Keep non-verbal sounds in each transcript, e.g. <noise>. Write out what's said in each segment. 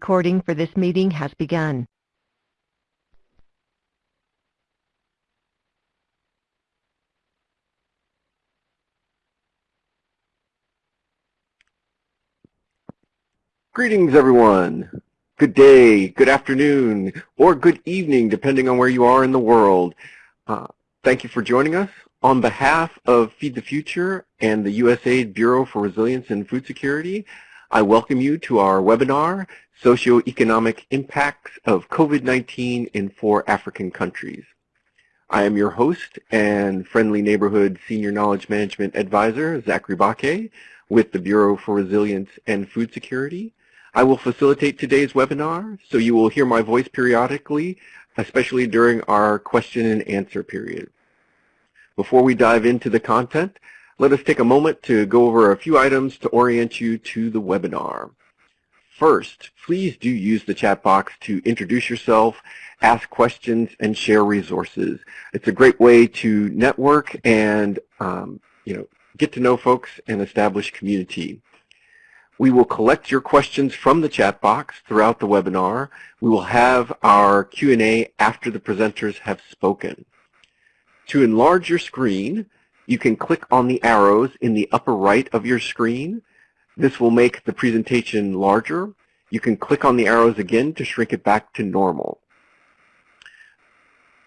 Recording for this meeting has begun. Greetings, everyone. Good day, good afternoon, or good evening, depending on where you are in the world. Uh, thank you for joining us. On behalf of Feed the Future and the USAID Bureau for Resilience and Food Security, I welcome you to our webinar, Socioeconomic Impacts of COVID-19 in Four African Countries. I am your host and Friendly Neighborhood Senior Knowledge Management Advisor, Zachary Baque, with the Bureau for Resilience and Food Security. I will facilitate today's webinar, so you will hear my voice periodically, especially during our question and answer period. Before we dive into the content, let us take a moment to go over a few items to orient you to the webinar. First, please do use the chat box to introduce yourself, ask questions, and share resources. It's a great way to network and um, you know, get to know folks and establish community. We will collect your questions from the chat box throughout the webinar. We will have our Q&A after the presenters have spoken. To enlarge your screen, you can click on the arrows in the upper right of your screen. This will make the presentation larger. You can click on the arrows again to shrink it back to normal.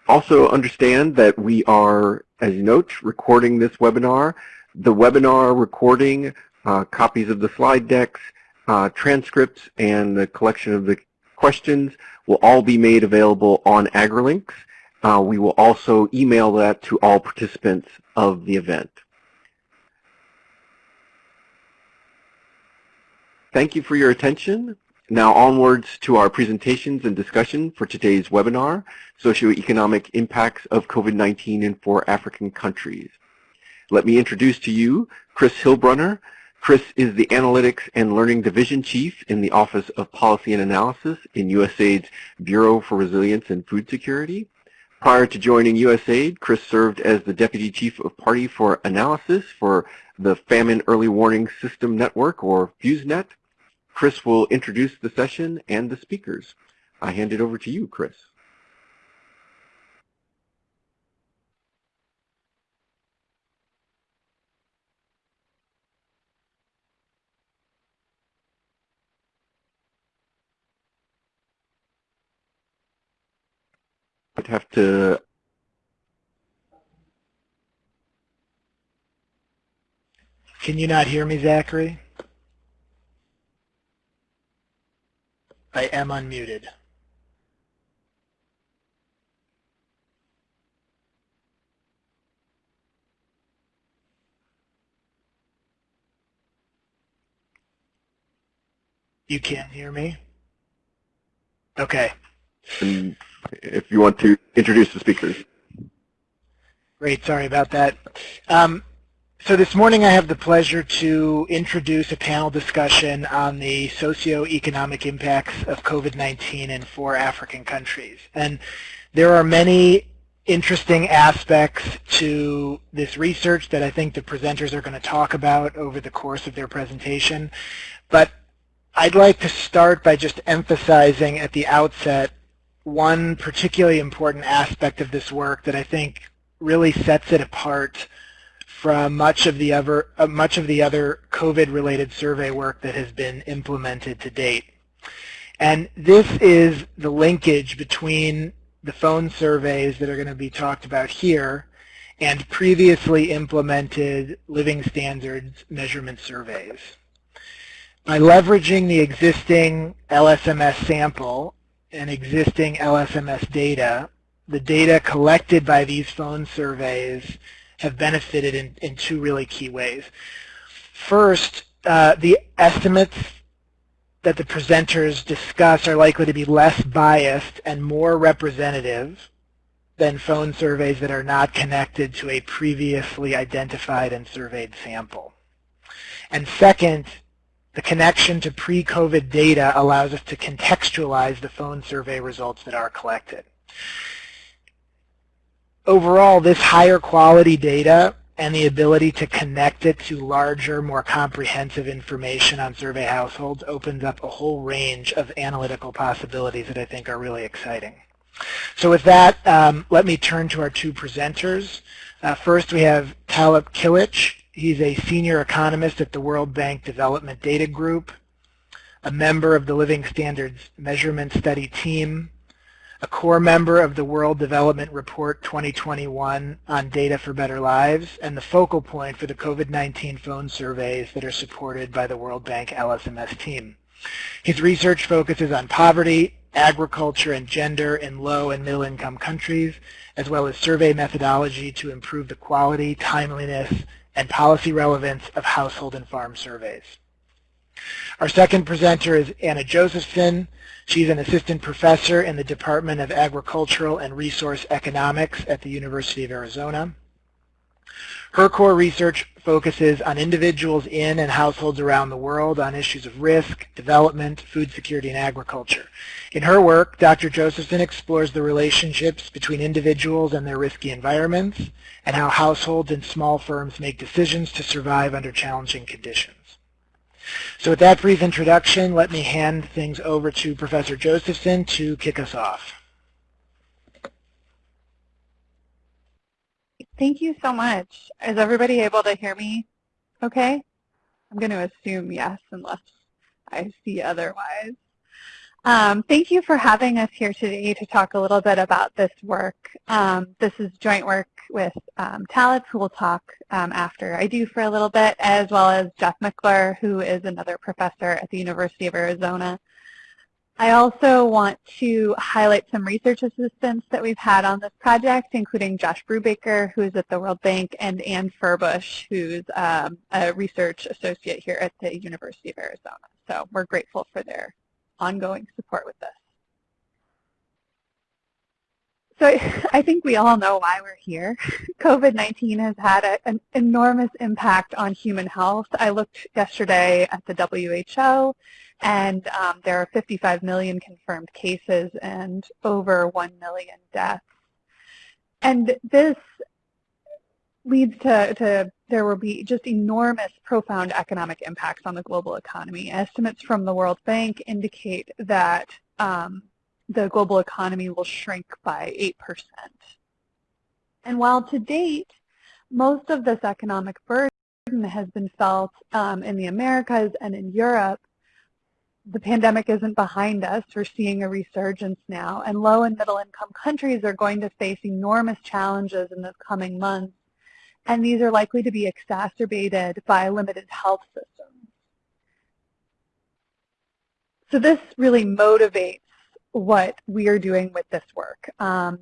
Also understand that we are, as you note, recording this webinar. The webinar recording uh, copies of the slide decks, uh, transcripts, and the collection of the questions will all be made available on AgriLinks. Uh, we will also email that to all participants of the event. Thank you for your attention. Now onwards to our presentations and discussion for today's webinar, Socioeconomic Impacts of COVID-19 in Four African Countries. Let me introduce to you Chris Hillbruner, Chris is the Analytics and Learning Division Chief in the Office of Policy and Analysis in USAID's Bureau for Resilience and Food Security. Prior to joining USAID, Chris served as the Deputy Chief of Party for Analysis for the Famine Early Warning System Network, or FEWSNET. Chris will introduce the session and the speakers. I hand it over to you, Chris. I'd have to Can you not hear me, Zachary? I am unmuted. You can't hear me? Okay. If you want to introduce the speakers. Great, sorry about that. Um, so this morning I have the pleasure to introduce a panel discussion on the socio-economic impacts of COVID-19 in four African countries. And there are many interesting aspects to this research that I think the presenters are going to talk about over the course of their presentation. But I'd like to start by just emphasizing at the outset one particularly important aspect of this work that I think really sets it apart from much of the other uh, much of the other COVID-related survey work that has been implemented to date. And this is the linkage between the phone surveys that are going to be talked about here and previously implemented living standards measurement surveys. By leveraging the existing LSMS sample and existing LSMS data, the data collected by these phone surveys have benefited in, in two really key ways. First, uh, the estimates that the presenters discuss are likely to be less biased and more representative than phone surveys that are not connected to a previously identified and surveyed sample. And second, the connection to pre-COVID data allows us to contextualize the phone survey results that are collected. Overall, this higher quality data and the ability to connect it to larger, more comprehensive information on survey households opens up a whole range of analytical possibilities that I think are really exciting. So with that, um, let me turn to our two presenters. Uh, first, we have Talip Kilic. He's a senior economist at the World Bank Development Data Group, a member of the Living Standards Measurement Study Team, a core member of the World Development Report 2021 on Data for Better Lives, and the focal point for the COVID-19 phone surveys that are supported by the World Bank LSMS team. His research focuses on poverty, agriculture, and gender in low and middle income countries, as well as survey methodology to improve the quality, timeliness, and policy relevance of household and farm surveys. Our second presenter is Anna Josephson. She's an assistant professor in the Department of Agricultural and Resource Economics at the University of Arizona. Her core research focuses on individuals in and households around the world on issues of risk, development, food security, and agriculture. In her work, Dr. Josephson explores the relationships between individuals and their risky environments and how households and small firms make decisions to survive under challenging conditions. So with that brief introduction, let me hand things over to Professor Josephson to kick us off. Thank you so much. Is everybody able to hear me okay? I'm going to assume yes unless I see otherwise. Um, thank you for having us here today to talk a little bit about this work. Um, this is joint work with um, Talip, who will talk um, after I do for a little bit, as well as Jeff Michler, who is another professor at the University of Arizona. I also want to highlight some research assistants that we've had on this project, including Josh Brubaker, who is at the World Bank, and Ann Furbush, who's um, a research associate here at the University of Arizona. So we're grateful for their ongoing support with this. So <laughs> I think we all know why we're here. <laughs> COVID-19 has had a, an enormous impact on human health. I looked yesterday at the WHO, and um, there are 55 million confirmed cases and over 1 million deaths. And this leads to, to there will be just enormous, profound economic impacts on the global economy. Estimates from the World Bank indicate that um, the global economy will shrink by 8%. And while to date, most of this economic burden has been felt um, in the Americas and in Europe, the pandemic isn't behind us. We're seeing a resurgence now, and low and middle income countries are going to face enormous challenges in the coming months, and these are likely to be exacerbated by limited health systems. So this really motivates what we are doing with this work. Um,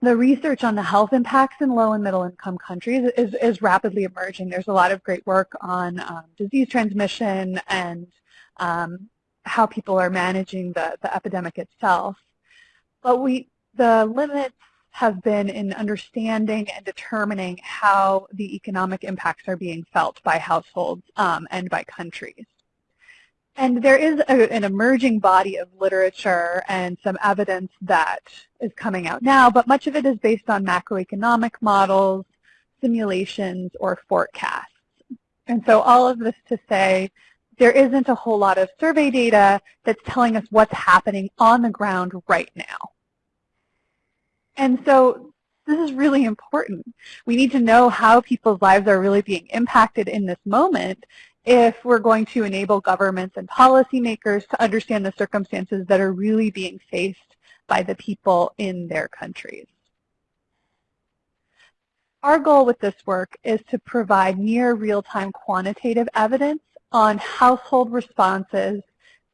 the research on the health impacts in low and middle income countries is, is rapidly emerging. There's a lot of great work on um, disease transmission and um, how people are managing the, the epidemic itself. But we, the limits have been in understanding and determining how the economic impacts are being felt by households um, and by countries. And there is a, an emerging body of literature and some evidence that is coming out now, but much of it is based on macroeconomic models, simulations, or forecasts. And so all of this to say there isn't a whole lot of survey data that's telling us what's happening on the ground right now. And so this is really important. We need to know how people's lives are really being impacted in this moment if we're going to enable governments and policymakers to understand the circumstances that are really being faced by the people in their countries. Our goal with this work is to provide near real-time quantitative evidence on household responses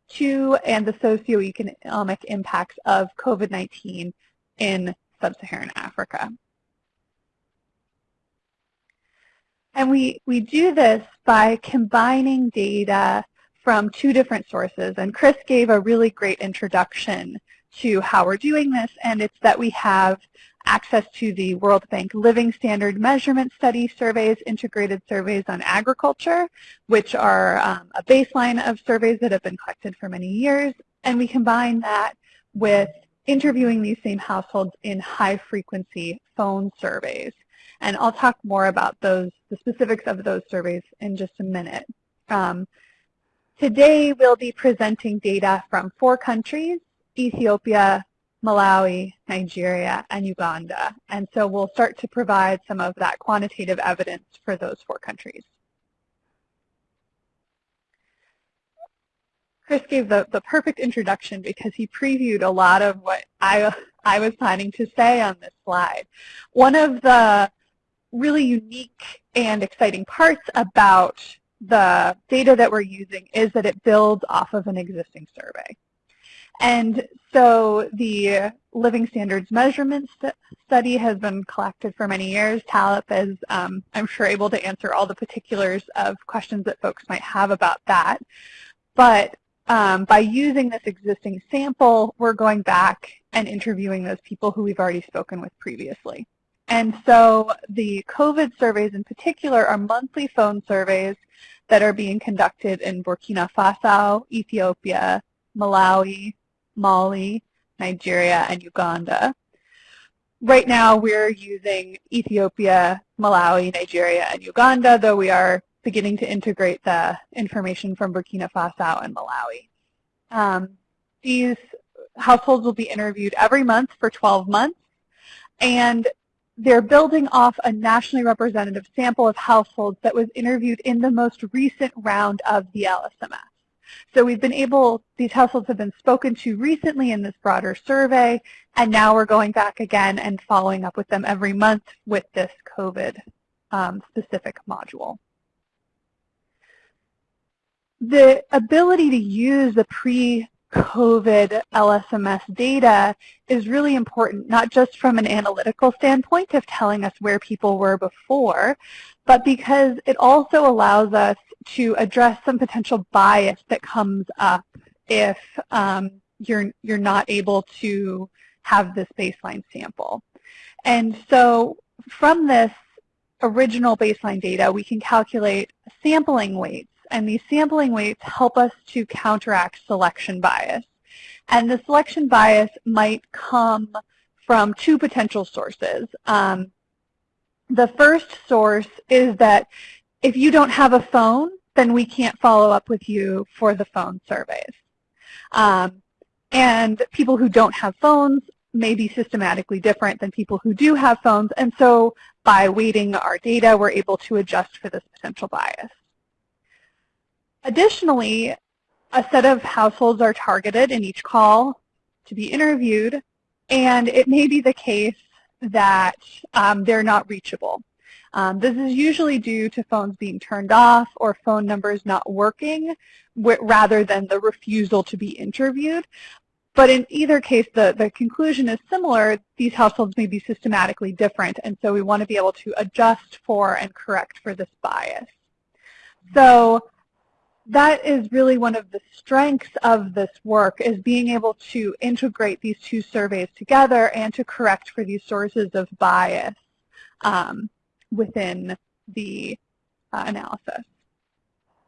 to and the socioeconomic impacts of COVID-19 in sub-Saharan Africa. And we, we do this by combining data from two different sources. And Chris gave a really great introduction to how we're doing this, and it's that we have access to the World Bank Living Standard Measurement Study surveys, integrated surveys on agriculture, which are um, a baseline of surveys that have been collected for many years. And we combine that with interviewing these same households in high-frequency phone surveys. And I'll talk more about those, the specifics of those surveys in just a minute. Um, today we'll be presenting data from four countries, Ethiopia, Malawi, Nigeria, and Uganda. And so we'll start to provide some of that quantitative evidence for those four countries. Chris gave the, the perfect introduction because he previewed a lot of what I, I was planning to say on this slide. One of the really unique and exciting parts about the data that we're using is that it builds off of an existing survey. And so the Living Standards Measurement st Study has been collected for many years. Talip is, um, I'm sure, able to answer all the particulars of questions that folks might have about that. But um, by using this existing sample, we're going back and interviewing those people who we've already spoken with previously. And so the COVID surveys in particular are monthly phone surveys that are being conducted in Burkina Faso, Ethiopia, Malawi, Mali, Nigeria, and Uganda. Right now we're using Ethiopia, Malawi, Nigeria, and Uganda, though we are beginning to integrate the information from Burkina Faso and Malawi. Um, these households will be interviewed every month for 12 months, and they're building off a nationally representative sample of households that was interviewed in the most recent round of the LSMS. So we've been able, these households have been spoken to recently in this broader survey, and now we're going back again and following up with them every month with this COVID um, specific module. The ability to use the pre-COVID LSMS data is really important, not just from an analytical standpoint of telling us where people were before, but because it also allows us to address some potential bias that comes up if um, you're, you're not able to have this baseline sample. And so from this original baseline data, we can calculate sampling weights and these sampling weights help us to counteract selection bias. And the selection bias might come from two potential sources. Um, the first source is that if you don't have a phone, then we can't follow up with you for the phone surveys. Um, and people who don't have phones may be systematically different than people who do have phones. And so by weighting our data, we're able to adjust for this potential bias. Additionally, a set of households are targeted in each call to be interviewed, and it may be the case that um, they're not reachable. Um, this is usually due to phones being turned off or phone numbers not working rather than the refusal to be interviewed. But in either case, the, the conclusion is similar. These households may be systematically different, and so we want to be able to adjust for and correct for this bias. So that is really one of the strengths of this work is being able to integrate these two surveys together and to correct for these sources of bias um, within the uh, analysis.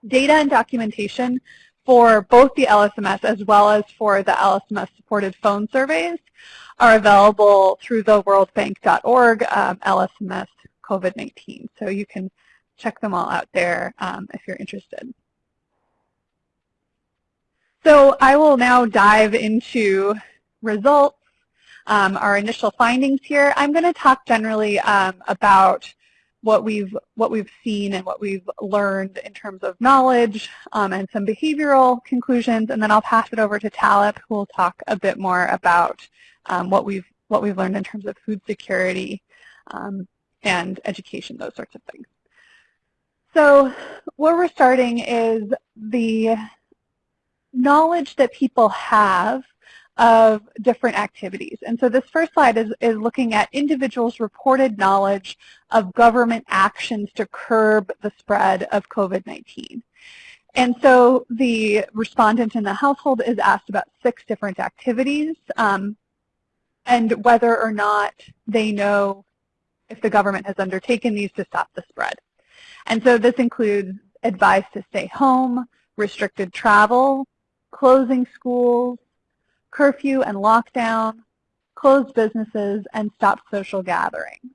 Data and documentation for both the LSMS as well as for the LSMS-supported phone surveys are available through the worldbank.org um, LSMS COVID-19. So you can check them all out there um, if you're interested. So I will now dive into results, um, our initial findings here. I'm going to talk generally um, about what we've what we've seen and what we've learned in terms of knowledge um, and some behavioral conclusions, and then I'll pass it over to Talip, who will talk a bit more about um, what we've what we've learned in terms of food security um, and education, those sorts of things. So where we're starting is the knowledge that people have of different activities. And so this first slide is, is looking at individuals' reported knowledge of government actions to curb the spread of COVID-19. And so the respondent in the household is asked about six different activities um, and whether or not they know if the government has undertaken these to stop the spread. And so this includes advice to stay home, restricted travel, closing schools, curfew and lockdown, closed businesses, and stopped social gatherings.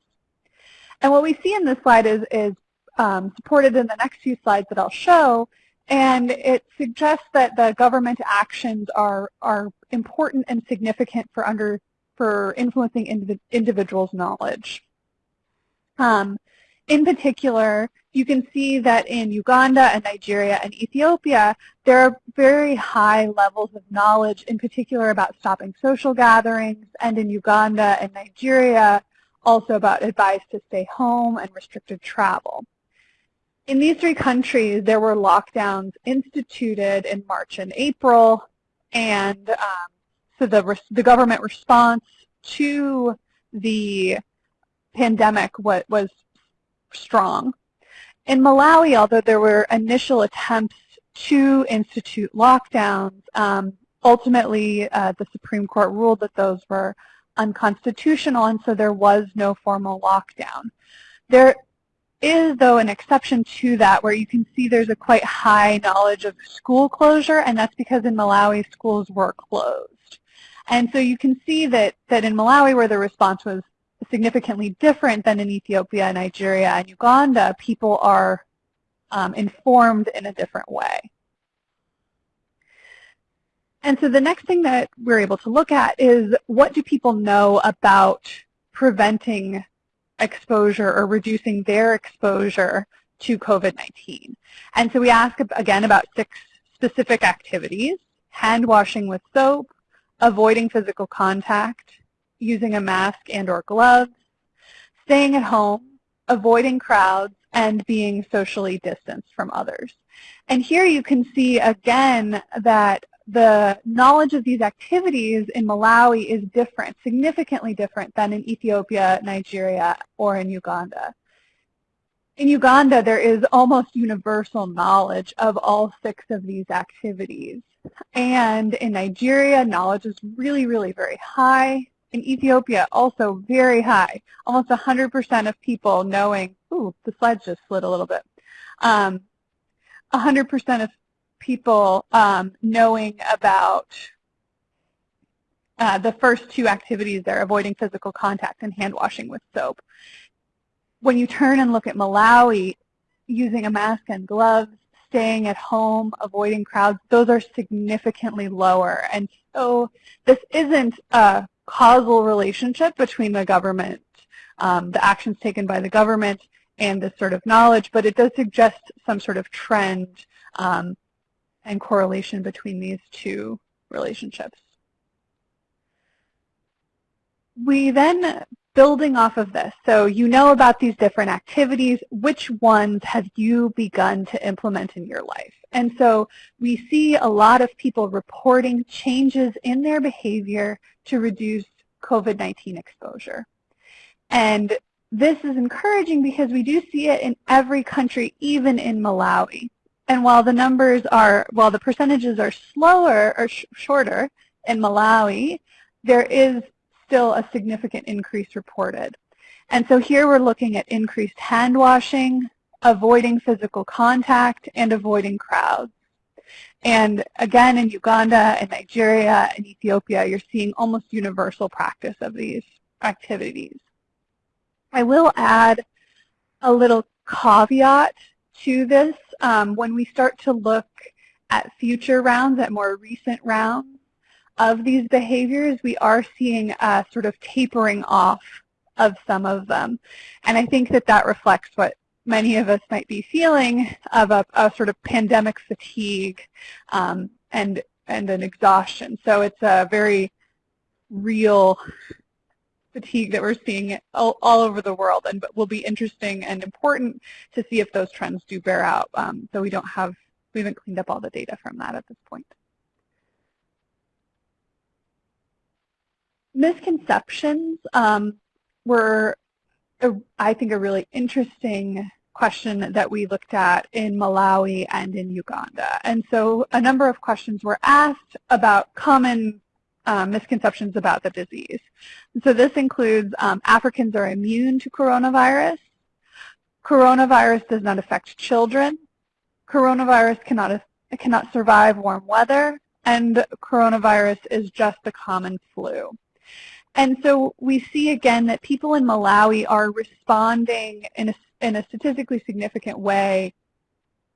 And what we see in this slide is, is um, supported in the next few slides that I'll show, and it suggests that the government actions are, are important and significant for, under, for influencing indiv individuals' knowledge. Um, in particular, you can see that in Uganda and Nigeria and Ethiopia, there are very high levels of knowledge, in particular about stopping social gatherings, and in Uganda and Nigeria, also about advice to stay home and restricted travel. In these three countries, there were lockdowns instituted in March and April, and um, so the, the government response to the pandemic was, was strong. In Malawi, although there were initial attempts to institute lockdowns, um, ultimately uh, the Supreme Court ruled that those were unconstitutional, and so there was no formal lockdown. There is, though, an exception to that where you can see there's a quite high knowledge of school closure, and that's because in Malawi schools were closed. And so you can see that, that in Malawi where the response was significantly different than in Ethiopia, Nigeria, and Uganda, people are um, informed in a different way. And so the next thing that we're able to look at is what do people know about preventing exposure or reducing their exposure to COVID-19. And so we ask again about six specific activities, hand washing with soap, avoiding physical contact, using a mask and or gloves, staying at home, avoiding crowds, and being socially distanced from others. And here you can see again that the knowledge of these activities in Malawi is different, significantly different than in Ethiopia, Nigeria, or in Uganda. In Uganda, there is almost universal knowledge of all six of these activities. And in Nigeria, knowledge is really, really very high in Ethiopia also very high, almost 100% of people knowing, ooh, the slides just slid a little bit, 100% um, of people um, knowing about uh, the first two activities there, avoiding physical contact and hand washing with soap. When you turn and look at Malawi, using a mask and gloves, staying at home, avoiding crowds, those are significantly lower. And so this isn't a causal relationship between the government, um, the actions taken by the government, and this sort of knowledge, but it does suggest some sort of trend um, and correlation between these two relationships. We then, building off of this, so you know about these different activities, which ones have you begun to implement in your life? And so we see a lot of people reporting changes in their behavior to reduce COVID-19 exposure. And this is encouraging because we do see it in every country, even in Malawi. And while the numbers are, while the percentages are slower or sh shorter in Malawi, there is still a significant increase reported. And so here we're looking at increased hand washing, avoiding physical contact, and avoiding crowds. And again, in Uganda and Nigeria and Ethiopia, you're seeing almost universal practice of these activities. I will add a little caveat to this. Um, when we start to look at future rounds, at more recent rounds of these behaviors, we are seeing a sort of tapering off of some of them. And I think that that reflects what many of us might be feeling of a, a sort of pandemic fatigue um, and, and an exhaustion. So it's a very real fatigue that we're seeing all, all over the world and will be interesting and important to see if those trends do bear out. Um, so we don't have, we haven't cleaned up all the data from that at this point. Misconceptions um, were a, I think, a really interesting question that we looked at in Malawi and in Uganda. And so a number of questions were asked about common um, misconceptions about the disease. And so this includes um, Africans are immune to coronavirus, coronavirus does not affect children, coronavirus cannot, cannot survive warm weather, and coronavirus is just a common flu. And so we see again that people in Malawi are responding in a, in a statistically significant way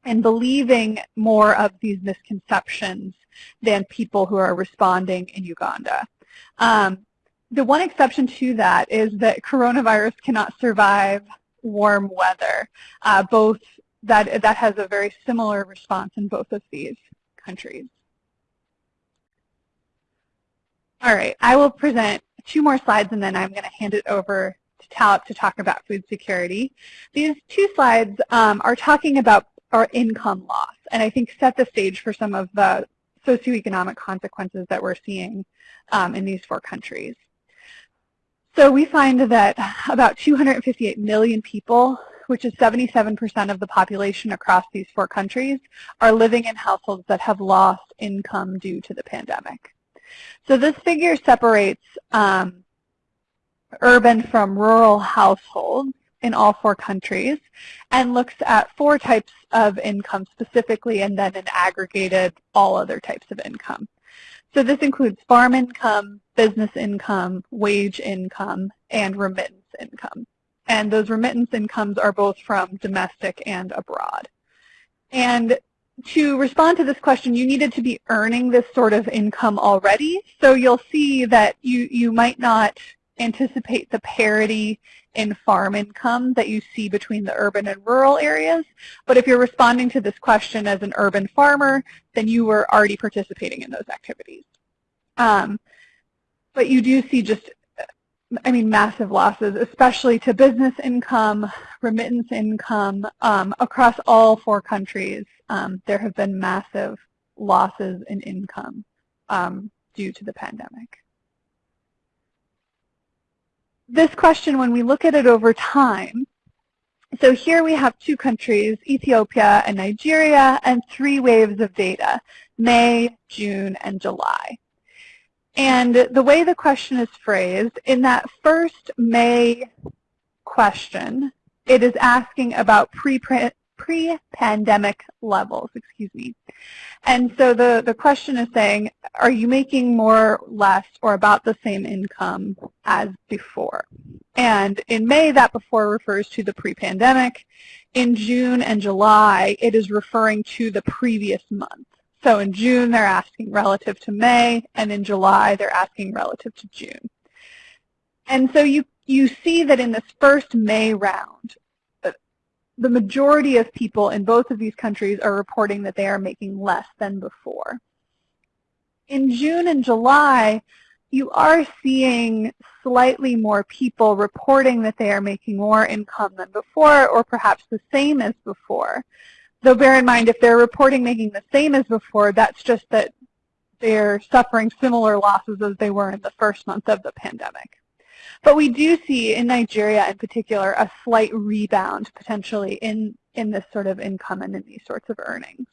and believing more of these misconceptions than people who are responding in Uganda. Um, the one exception to that is that coronavirus cannot survive warm weather. Uh, both that that has a very similar response in both of these countries. All right, I will present two more slides and then I'm going to hand it over to Talip to talk about food security. These two slides um, are talking about our income loss and I think set the stage for some of the socioeconomic consequences that we're seeing um, in these four countries. So we find that about 258 million people, which is 77% of the population across these four countries, are living in households that have lost income due to the pandemic. So this figure separates um, urban from rural households in all four countries and looks at four types of income specifically and then an aggregated all other types of income. So this includes farm income, business income, wage income, and remittance income. And those remittance incomes are both from domestic and abroad. And to respond to this question, you needed to be earning this sort of income already. So you'll see that you, you might not anticipate the parity in farm income that you see between the urban and rural areas. But if you're responding to this question as an urban farmer, then you were already participating in those activities. Um, but you do see just, I mean, massive losses, especially to business income, remittance income. Um, across all four countries, um, there have been massive losses in income um, due to the pandemic this question, when we look at it over time, so here we have two countries, Ethiopia and Nigeria, and three waves of data, May, June, and July. And the way the question is phrased, in that first May question, it is asking about pre-pandemic levels, excuse me. And so the, the question is saying, are you making more, less, or about the same income as before? And in May, that before refers to the pre-pandemic. In June and July, it is referring to the previous month. So in June, they're asking relative to May, and in July, they're asking relative to June. And so you, you see that in this first May round, uh, the majority of people in both of these countries are reporting that they are making less than before. In June and July, you are seeing slightly more people reporting that they are making more income than before or perhaps the same as before. Though bear in mind, if they're reporting making the same as before, that's just that they're suffering similar losses as they were in the first month of the pandemic. But we do see in Nigeria in particular a slight rebound potentially in, in this sort of income and in these sorts of earnings.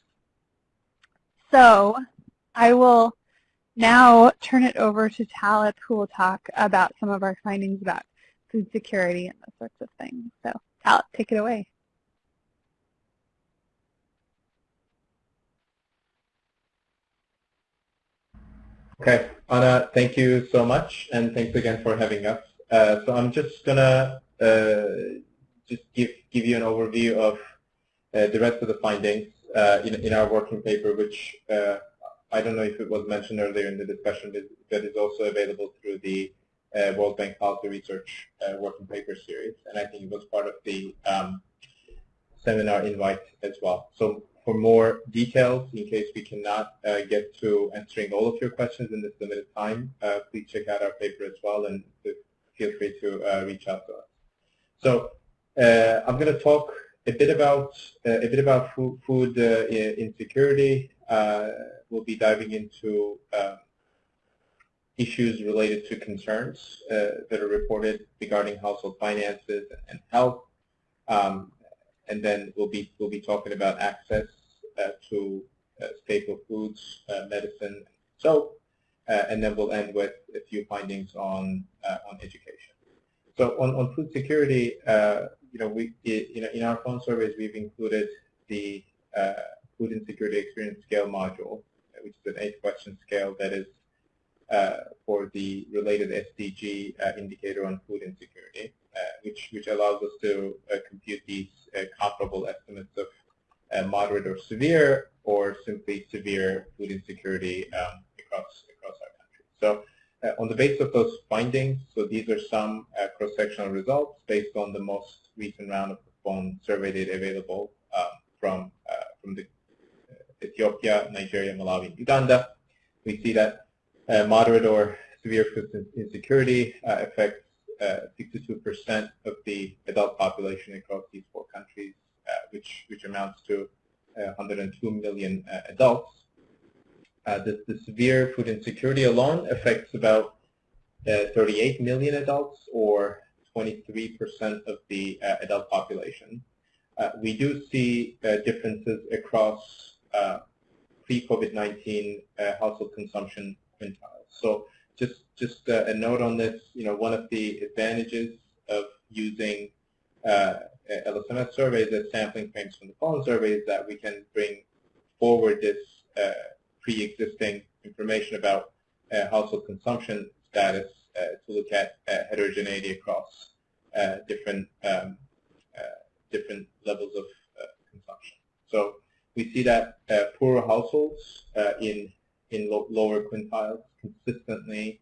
So I will now turn it over to Talip who will talk about some of our findings about food security and those sorts of things. So Talip, take it away. Okay, Anna, thank you so much, and thanks again for having us. Uh, so I'm just gonna uh, just give give you an overview of uh, the rest of the findings uh, in in our working paper, which uh, I don't know if it was mentioned earlier in the discussion, but is also available through the World Bank Policy Research working paper series, and I think it was part of the um, seminar invite as well. So for more details, in case we cannot uh, get to answering all of your questions in this limited time, uh, please check out our paper as well and feel free to uh, reach out to us. So uh, I'm going to talk a bit about uh, a bit about food, food insecurity. we'll be diving into um, issues related to concerns that are reported regarding household finances and health. Um, and then we'll be we'll be talking about access uh, to uh, staple foods, uh, medicine, so uh, and then we'll end with a few findings on uh, on education. So on, on food security, uh, you know, we you know in our phone surveys we've included the food insecurity experience scale module, which is an eight-question scale that is uh, for the related SDG uh, indicator on food insecurity, uh, which, which allows us to uh, compute these uh, comparable estimates of moderate or severe or simply severe food insecurity um, across, across our country. So on the basis of those findings, so these are some cross-sectional results based on the most recent round of phone survey data available um, from, from the Ethiopia, Nigeria, Malawi, and Uganda. We see that uh, moderate or severe food insecurity uh, affects 62% uh, of the adult population across these four countries, which, which amounts to 102 million adults. The, the, severe food insecurity alone affects about 38 million adults or 23% of the uh, adult population. Uh, we do see uh, differences across pre-COVID-19 household consumption quintiles. So just just uh, a note on this, you know, one of the advantages of using uh, LSMS surveys as sampling frames from the pollen surveys that we can bring forward this uh, pre-existing information about uh, household consumption status uh, to look at uh, heterogeneity across different um, different levels of consumption. So we see that poorer households in in lo lower quintiles consistently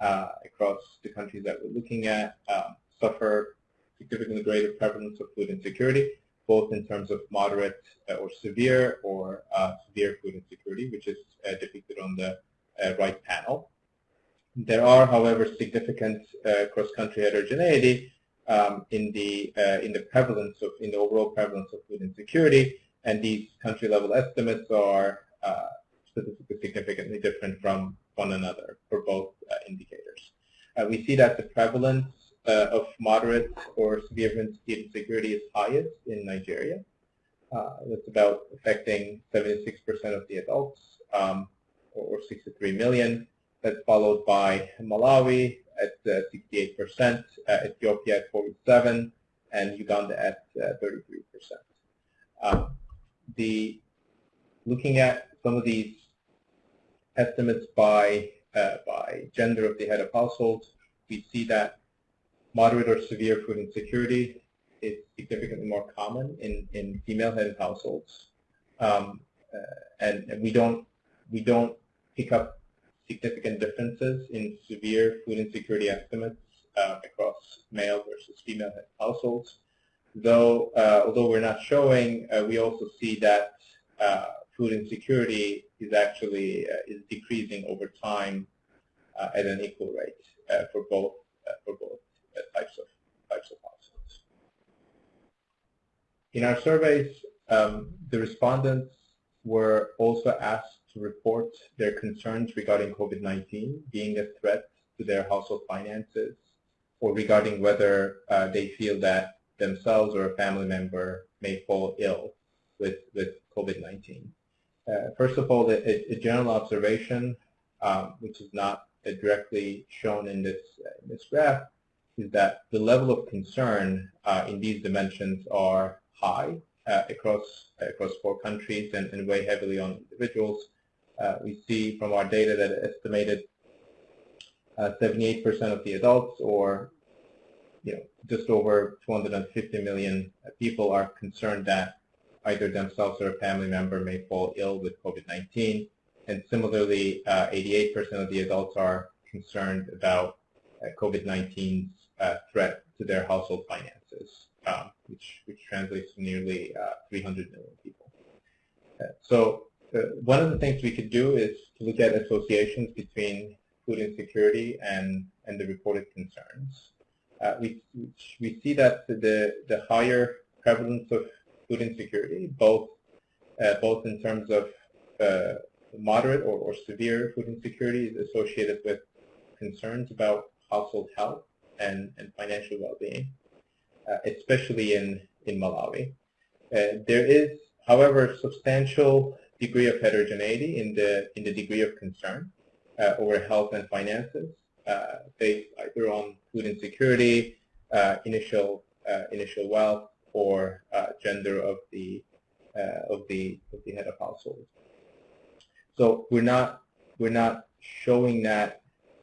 uh, across the countries that we're looking at um, suffer significantly greater prevalence of food insecurity, both in terms of moderate uh, or severe or uh, severe food insecurity, which is uh, depicted on the uh, right panel. There are, however, significant uh, cross-country heterogeneity um, in the in the prevalence of in the overall prevalence of food insecurity, and these country-level estimates are statistically significantly different from one another for both uh, indicators. Uh, we see that the prevalence uh, of moderate or severe insecurity is highest in Nigeria. that's about affecting 76% of the adults, um, or 63 million. That's followed by Malawi at 68%, Ethiopia at 47 and Uganda at 33%. Um, the looking at some of these estimates by, uh, by gender of the head of household, we see that moderate or severe food insecurity is significantly more common in, in female-headed households. Um, uh, and, and we don't we don't pick up significant differences in severe food insecurity estimates uh, across male versus female households. Though, uh, although we're not showing, uh, we also see that uh, food insecurity is actually uh, is decreasing over time at an equal rate for both for both types of types of. In our surveys, um, the respondents were also asked to report their concerns regarding COVID-19 being a threat to their household finances or regarding whether uh, they feel that themselves or a family member may fall ill with, with COVID-19. Uh, first of all, a, a general observation, um, which is not directly shown in this, uh, in this graph, is that the level of concern uh, in these dimensions are high uh, across across four countries and, and weigh heavily on individuals. we see from our data that estimated 78% of the adults, or you know, just over 250 million people, are concerned that either themselves or a family member may fall ill with COVID-19. And similarly, 88% uh, of the adults are concerned about uh, COVID-19's uh, threat to their household finances, um, which, which translates to nearly 300 million people. so one of the things we could do is to look at associations between food insecurity and, and the reported concerns. Uh, we, we see that the, the higher prevalence of food insecurity, both uh, both in terms of uh, moderate or, or severe food insecurity is associated with concerns about household health and, and financial well-being, uh, especially in, in Malawi. Uh, there is, however, substantial degree of heterogeneity in the, in the degree of concern uh, over health and finances uh, based either on food insecurity, initial, initial wealth, or uh, gender of the uh, of the of the head of household. So we're not we're not showing that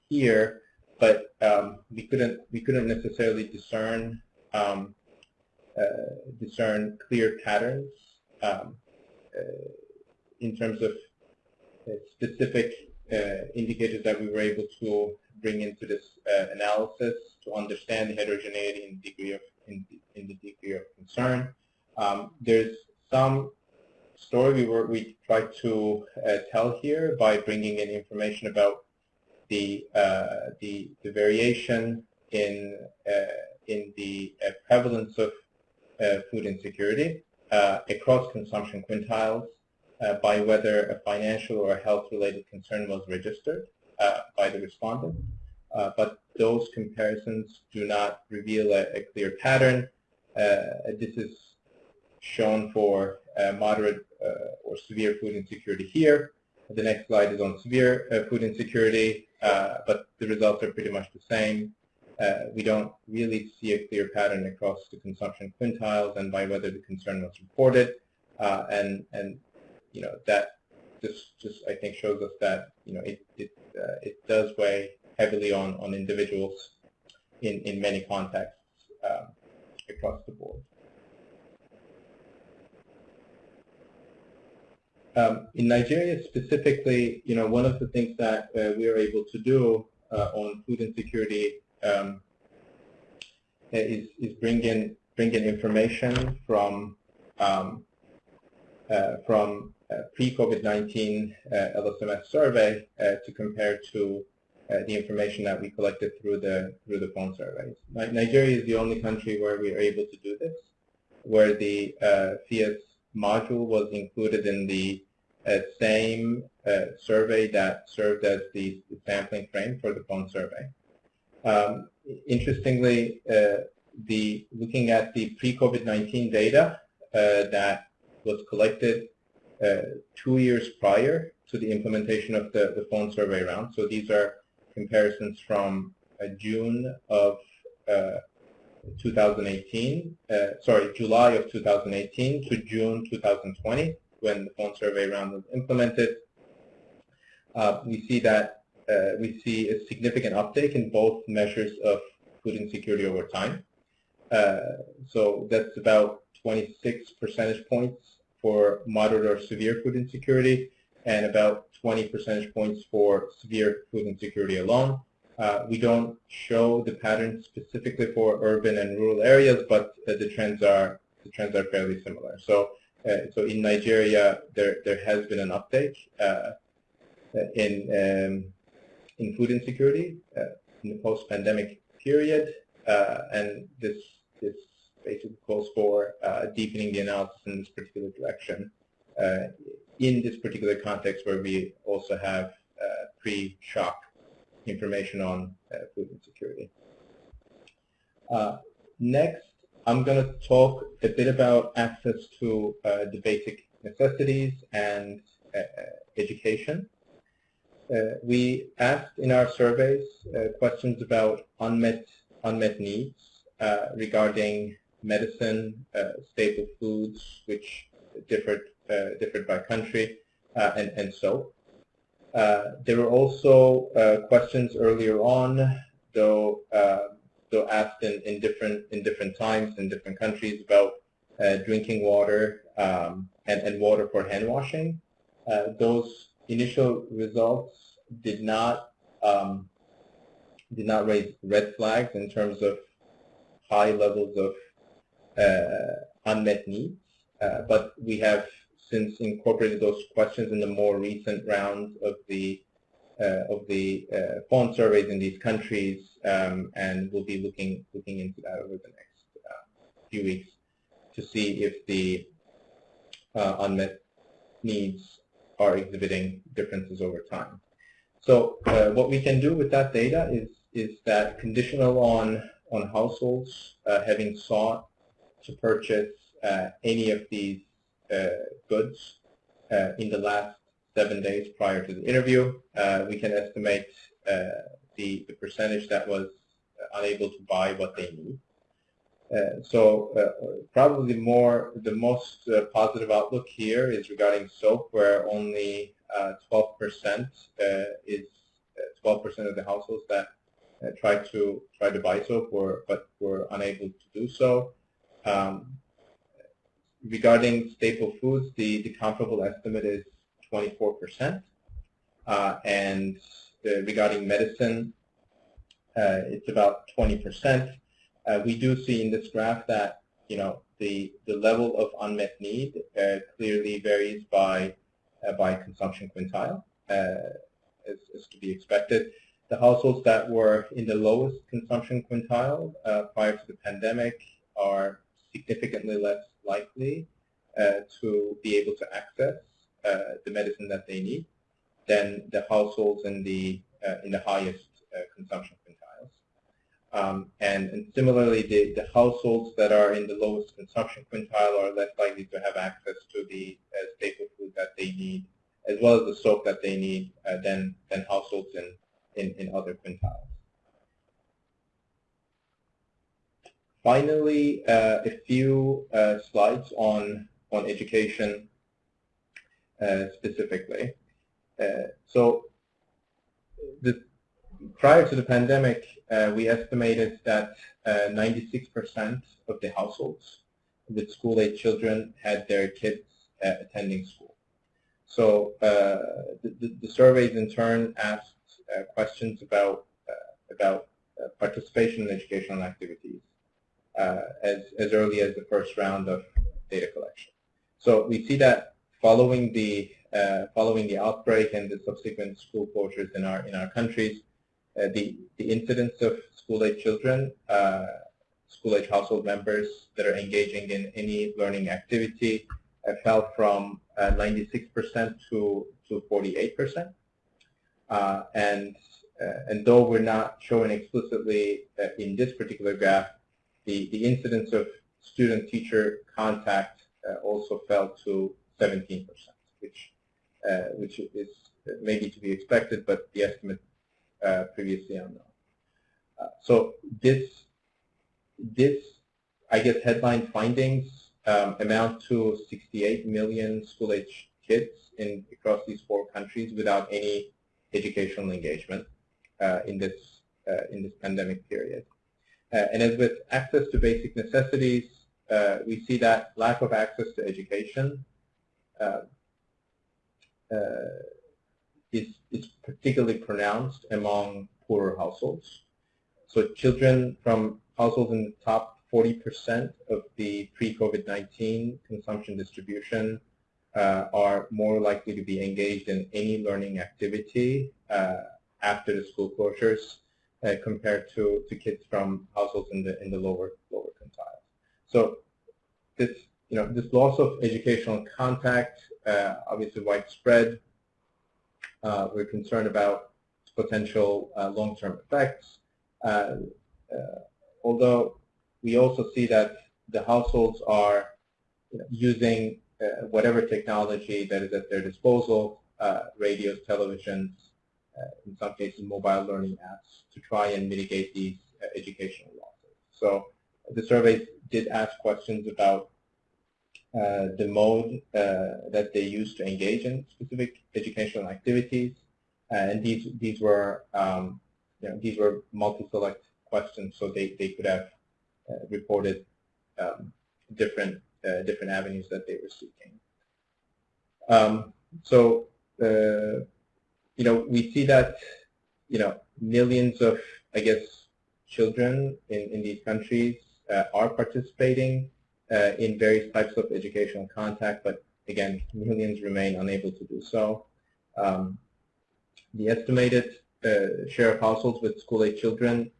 here, but um, we couldn't we couldn't necessarily discern um, uh, discern clear patterns um, uh, in terms of uh, specific uh, indicators that we were able to bring into this uh, analysis to understand the heterogeneity in degree of in, in the degree of concern. Um, there's some story we were we tried to uh, tell here by bringing in information about the uh, the, the variation in uh, in the prevalence of uh, food insecurity across consumption quintiles by whether a financial or a health-related concern was registered by the respondent. but those comparisons do not reveal a, a clear pattern. this is shown for uh, moderate uh, or severe food insecurity here. The next slide is on severe uh, food insecurity, but the results are pretty much the same. we don't really see a clear pattern across the consumption quintiles and by whether the concern was reported. and, and you know, that just, just I think shows us that, you know, it, it, it does weigh heavily on, on individuals in, in many contexts um, across the board. Um, in Nigeria specifically, you know, one of the things that uh, we are able to do uh, on food insecurity um, is, is bring in bring in information from um, uh, from pre-COVID-19 uh, LSMS survey uh, to compare to uh, the information that we collected through the through the phone surveys. Nigeria is the only country where we are able to do this, where the FIAS module was included in the uh, same uh, survey that served as the, sampling frame for the phone survey. Um, interestingly, uh, the looking at the pre-COVID-19 data uh, that was collected uh, two years prior to the implementation of the, the phone survey round. So these are comparisons from uh, June of 2018, uh, sorry, July of 2018 to June 2020, when the phone survey round was implemented. Uh, we see that uh, we see a significant uptake in both measures of food insecurity over time. Uh, so that's about 26 percentage points for moderate or severe food insecurity and about 20 percentage points for severe food insecurity alone. Uh, we don't show the patterns specifically for urban and rural areas, but uh, the trends are the trends are fairly similar. So, uh, so in Nigeria, there there has been an uptake uh, in um, in food insecurity uh, in the post-pandemic period, uh, and this this basically calls for deepening the analysis in this particular direction. in this particular context, where we also have pre-shock information on uh, food insecurity. Uh, next, I'm going to talk a bit about access to uh, the basic necessities and education. Uh, we asked in our surveys uh, questions about unmet unmet needs uh, regarding medicine, staple foods, which differed differed by country, and and so. Uh, there were also uh, questions earlier on, though uh, though asked in, in different in different times in different countries about uh, drinking water um, and, and water for hand washing. Uh, those initial results did not um, did not raise red flags in terms of high levels of unmet needs, but we have since incorporated those questions in the more recent rounds of the uh, of the uh, phone surveys in these countries, um, and we'll be looking looking into that over the next uh, few weeks to see if the uh, unmet needs are exhibiting differences over time. So uh, what we can do with that data is is that conditional on on households uh, having sought to purchase any of these goods uh, in the last seven days prior to the interview. Uh, we can estimate the, the percentage that was unable to buy what they need. Uh, so uh, probably more the most uh, positive outlook here is regarding soap, where only 12% is 12% of the households that tried to tried to buy soap, were, but were unable to do so. Um, regarding staple foods, the, the comparable estimate is 24%. Uh, and uh, regarding medicine, uh, it's about 20%. Uh, we do see in this graph that you know the the level of unmet need uh, clearly varies by uh, by consumption quintile, as, as to be expected. The households that were in the lowest consumption quintile prior to the pandemic are significantly less likely uh, to be able to access uh, the medicine that they need than the households in the uh, in the highest consumption quintiles. Um, and, and, similarly, the, the households that are in the lowest consumption quintile are less likely to have access to the staple food that they need, as well as the soap that they need, than, than households in, in, in other quintiles. Finally, uh, a few uh, slides on, on education uh, specifically. Uh, so the, prior to the pandemic, uh, we estimated that 96% uh, of the households with school-age children had their kids attending school. So the, the, the, surveys in turn asked questions about, about participation in educational activities uh, as, as early as the first round of data collection. So we see that following the uh, following the outbreak and the subsequent school closures in our in our countries, uh, the the incidence of school-age children, uh, school-age household members that are engaging in any learning activity, uh, fell from 96% uh, to to 48%. and and though we're not showing explicitly in this particular graph the, the incidence of student-teacher contact uh, also fell to 17%, which, uh, which is maybe to be expected, but the estimate uh, previously unknown. So this, this, I guess, headline findings um, amount to 68 million school-age kids in across these four countries without any educational engagement uh, in this uh, in this pandemic period. Uh, and as with access to basic necessities, uh, we see that lack of access to education uh, is, is particularly pronounced among poorer households. So children from households in the top 40% of the pre-COVID-19 consumption distribution uh, are more likely to be engaged in any learning activity uh, after the school closures uh, compared to, to kids from households in the in the lower lower quintiles. So this you know this loss of educational contact uh, obviously widespread. Uh, we're concerned about potential uh, long-term effects. Uh, uh, although we also see that the households are using whatever technology that is at their disposal, radios, televisions, in some cases mobile learning apps, to try and mitigate these uh, educational losses. So the survey did ask questions about uh, the mode that they use to engage in specific educational activities, and these these were um, you know, these were multi-select questions, so they, they could have uh, reported um, different uh, different avenues that they were seeking. Um, so uh, you know, we see that, you know, millions of, I guess, children in, in these countries uh, are participating uh, in various types of educational contact, but again, millions remain unable to do so. Um, the estimated uh, share of households with school-age children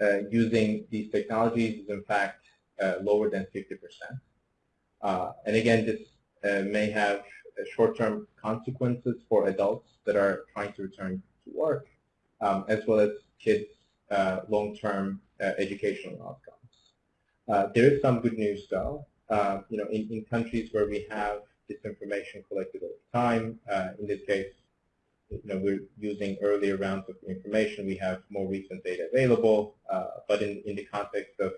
uh, using these technologies is in fact uh, lower than 50%. Uh, and again, this may have short-term consequences for adults that are trying to return to work, um, as well as kids' uh, long-term uh, educational outcomes. Uh, there is some good news, though. Uh, you know, in, in countries where we have this information collected over time, uh, in this case, you know, we're using earlier rounds of information. We have more recent data available, uh, but in, in the context of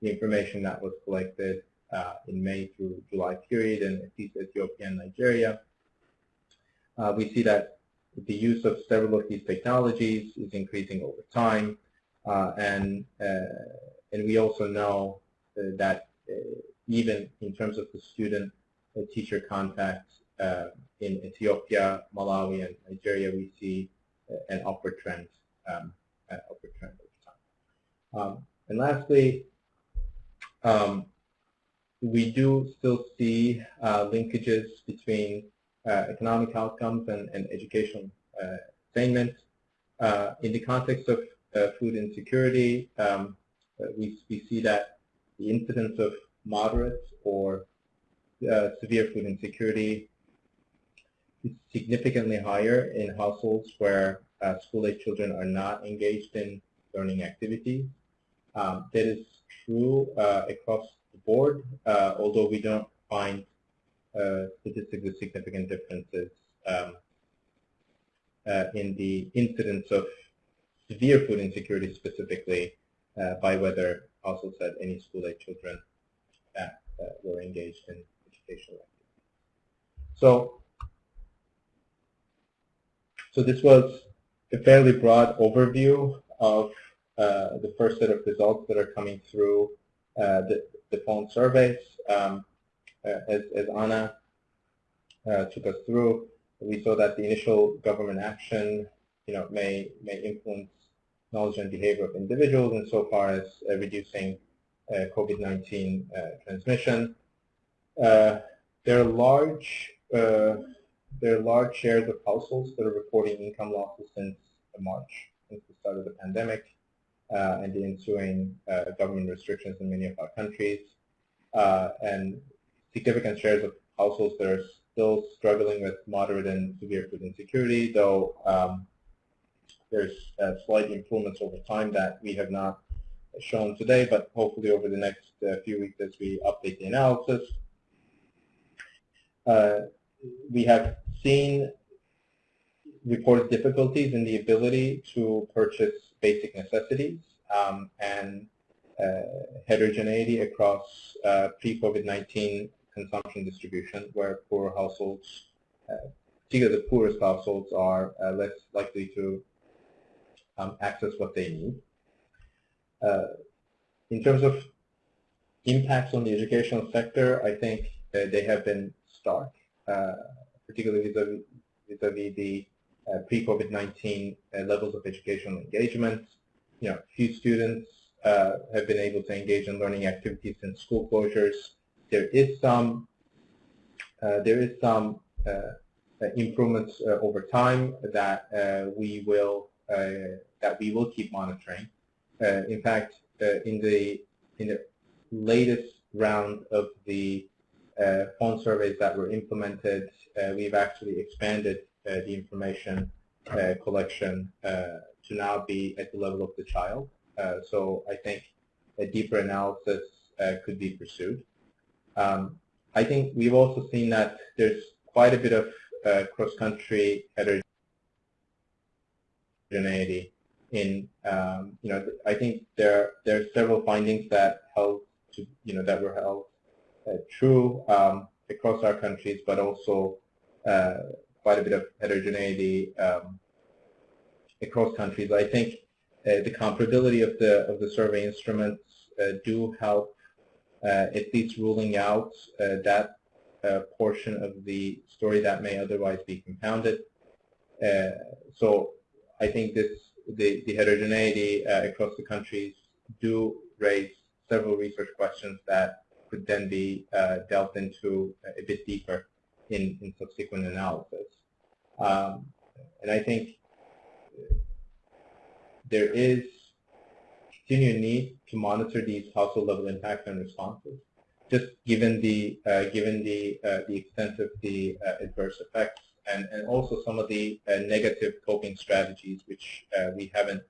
the information that was collected uh, in May through July period in at Ethiopia and Nigeria. Uh, we see that the use of several of these technologies is increasing over time, uh, and uh, and we also know uh, that even in terms of the student-teacher contact in Ethiopia, Malawi, and Nigeria, we see an upward trend, um, upward trend over time. Um, and lastly, um, we do still see uh, linkages between uh, economic outcomes and, and educational uh, attainment. Uh, in the context of food insecurity, um, we, we see that the incidence of moderate or severe food insecurity is significantly higher in households where school-age children are not engaged in learning activities. Um, that is true uh, across the board, uh, although we don't find uh, statistically significant differences um, uh, in the incidence of severe food insecurity specifically uh, by whether households had any school-age children that were engaged in educational activities. So, so this was a fairly broad overview of uh, the first set of results that are coming through uh, the phone surveys. Um, uh, as, as Anna uh, took us through, we saw that the initial government action you know, may, may influence knowledge and behavior of individuals insofar as uh, reducing uh, COVID-19 uh, transmission. there are large there are large shares of households that are reporting income losses since March, since the start of the pandemic, uh, and the ensuing uh, government restrictions in many of our countries. Uh, and significant shares of households that are still struggling with moderate and severe food insecurity, though um, there's uh, slight improvements over time that we have not shown today, but hopefully over the next uh, few weeks as we update the analysis. Uh, we have seen reported difficulties in the ability to purchase basic necessities um, and uh, heterogeneity across uh, pre-COVID-19 consumption distribution, where poor households, uh, particularly the poorest households, are uh, less likely to um, access what they need. Uh, in terms of impacts on the educational sector, I think they have been stark, uh, particularly vis-a-vis -vis, -vis the pre-COVID-19 levels of educational engagement. You know, few students uh, have been able to engage in learning activities since school closures. There is some uh, there is some uh, improvements over time that we will that we will keep monitoring. in fact, in the in the latest round of the uh, phone surveys that were implemented, uh, we've actually expanded uh, the information collection to now be at the level of the child. Uh, so I think a deeper analysis uh, could be pursued. Um, I think we've also seen that there's quite a bit of uh, cross-country heterogeneity in, um, you know, I think there there are several findings that held to, you know, that were held uh, true um, across our countries, but also uh, quite a bit of heterogeneity um, across countries. I think uh, the comparability of the of the survey instruments uh, do help uh, at least ruling out that portion of the story that may otherwise be compounded. so I think this the, the heterogeneity across the countries do raise several research questions that could then be uh, delved into a bit deeper in, in subsequent analysis. Um, and I think there is continued need to monitor these household level impacts and responses, just given the uh, given the uh, the extent of the uh, adverse effects and and also some of the uh, negative coping strategies which uh, we haven't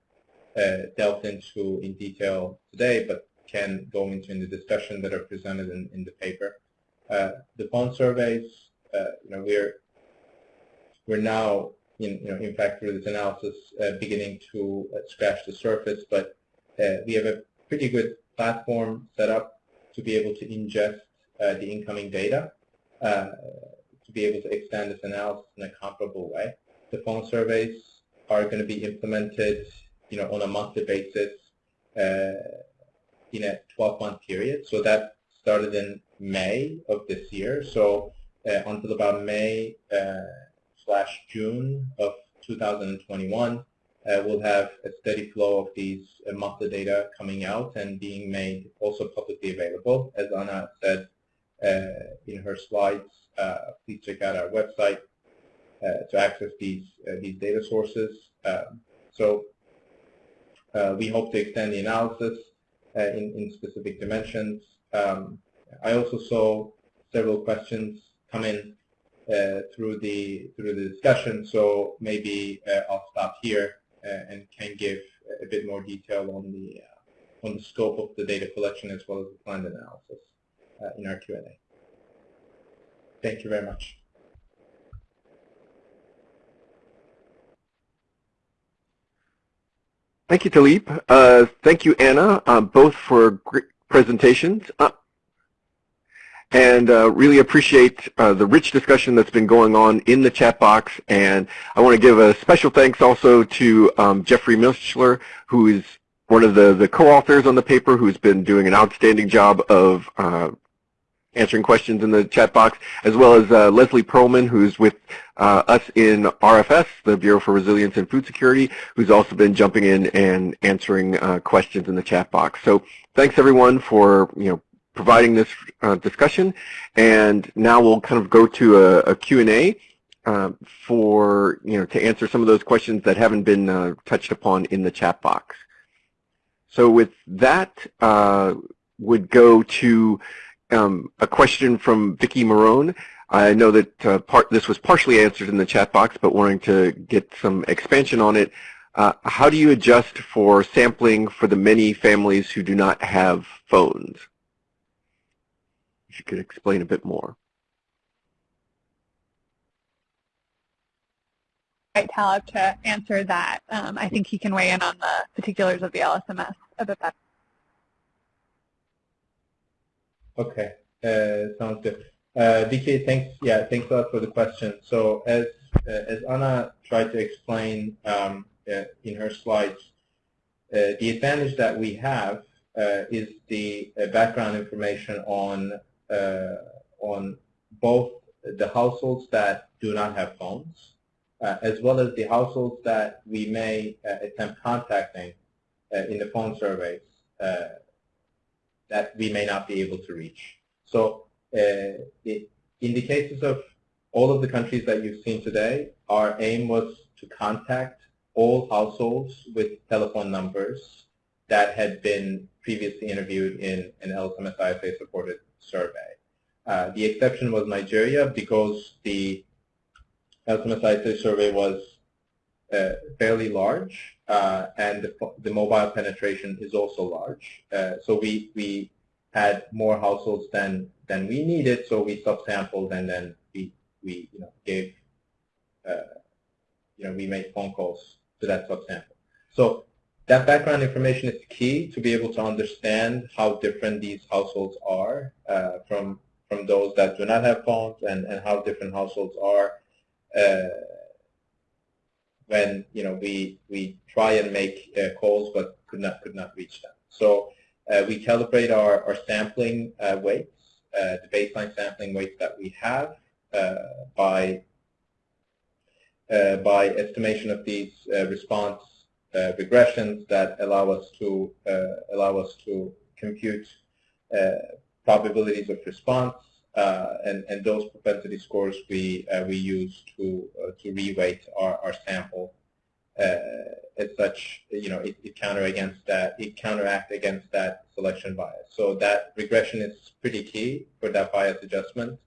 uh, delved into in detail today, but can go into in the discussion that are presented in, in the paper. the phone surveys, you know, we're we're now in, you know, in fact, through this analysis, uh, beginning to uh, scratch the surface. But uh, we have a pretty good platform set up to be able to ingest the incoming data to be able to extend this analysis in a comparable way. the phone surveys are going to be implemented, you know, on a monthly basis uh, in a 12-month period. So that started in May of this year. So uh, until about May uh, slash June of 2021, uh, we'll have a steady flow of these uh, monthly data coming out and being made also publicly available. As Anna said uh, in her slides, uh, please check out our website uh, to access these uh, these data sources. Um, so we hope to extend the analysis in, in specific dimensions. Um, I also saw several questions come in uh, through the through the discussion. So maybe uh, I'll stop here uh, and can give a bit more detail on the on the scope of the data collection as well as the planned analysis in our Q&A. Thank you very much. Thank you, Talip. Uh, thank you, Anna, uh, both for great presentations. Uh, and uh, really appreciate uh, the rich discussion that's been going on in the chat box. And I want to give a special thanks also to um, Jeffrey Michler, who is one of the, the co-authors on the paper, who's been doing an outstanding job of uh, answering questions in the chat box, as well as uh, Leslie Perlman, who's with uh, us in RFS, the Bureau for Resilience and Food Security, who's also been jumping in and answering uh, questions in the chat box. So thanks everyone for you know providing this uh, discussion. And now we'll kind of go to a, a Q&A uh, for, you know, to answer some of those questions that haven't been uh, touched upon in the chat box. So with that, uh, would go to um, a question from Vicki Marone. I know that uh, part, this was partially answered in the chat box, but wanting to get some expansion on it. Uh, how do you adjust for sampling for the many families who do not have phones? You could explain a bit more. Right, Talip, to answer that. Um, I think he can weigh in on the particulars of the LSMS a bit better. Okay, uh, sounds good. Uh, Vicky, thanks. Yeah, thanks a lot for the question. So as uh, as Anna tried to explain um, uh, in her slides, uh, the advantage that we have uh, is the uh, background information on on both the households that do not have phones, uh, as well as the households that we may uh, attempt contacting in the phone surveys that we may not be able to reach. So it, in the cases of all of the countries that you've seen today, our aim was to contact all households with telephone numbers that had been previously interviewed in an LSMS ISA supported survey. Uh, the exception was Nigeria because the LSMS survey was uh, fairly large uh, and the, the, mobile penetration is also large. Uh, so we, we had more households than, than we needed, so we subsampled and then we, we you know, gave, uh, you know, we made phone calls to that subsample. So that background information is key to be able to understand how different these households are uh, from from those that do not have phones and, and how different households are uh, when you know we we try and make uh, calls but could not could not reach them. So uh, we calibrate our, our sampling uh, weights, uh, the baseline sampling weights that we have by by estimation of these response uh, regressions that allow us to uh, allow us to compute uh, probabilities of response, and and those propensity scores we we use to to reweight our our sample. as such, you know, it, it counter against that, it counteract against that selection bias. So that regression is pretty key for that bias adjustment,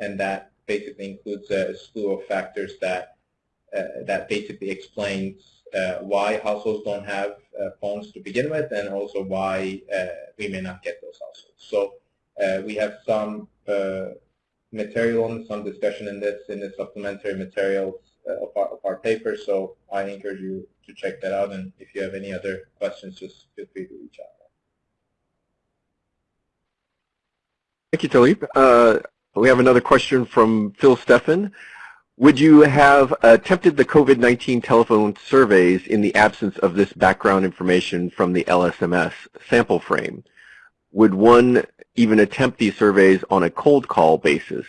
and that basically includes a slew of factors that uh, that basically explains uh, why households don't have uh, phones to begin with and also why uh, we may not get those households. So we have some material and some discussion in this in the supplementary materials of our, of, our, paper. So I encourage you to check that out. And if you have any other questions, just feel free to reach out. Thank you, Talip. Uh, we have another question from Phil Steffen. Would you have attempted the COVID-19 telephone surveys in the absence of this background information from the LSMS sample frame? Would one even attempt these surveys on a cold call basis?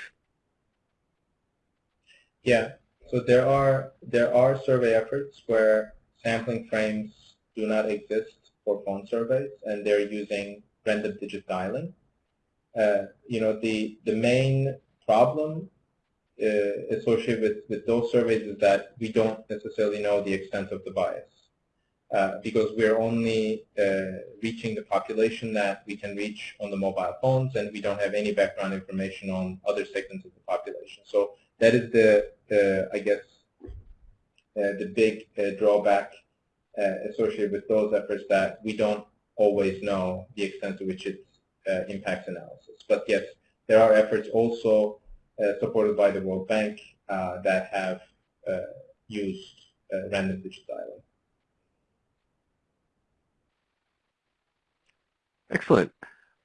Yeah, so there are there are survey efforts where sampling frames do not exist for phone surveys, and they're using random digit dialing. Uh, you know, the the main problem uh, associated with, with those surveys is that we don't necessarily know the extent of the bias. Uh, because we're only uh, reaching the population that we can reach on the mobile phones, and we don't have any background information on other segments of the population. So that is the, I guess, uh, the big uh, drawback associated with those efforts that we don't always know the extent to which it impacts analysis. But yes, there are efforts also supported by the World Bank that have used random digit dialing. Excellent.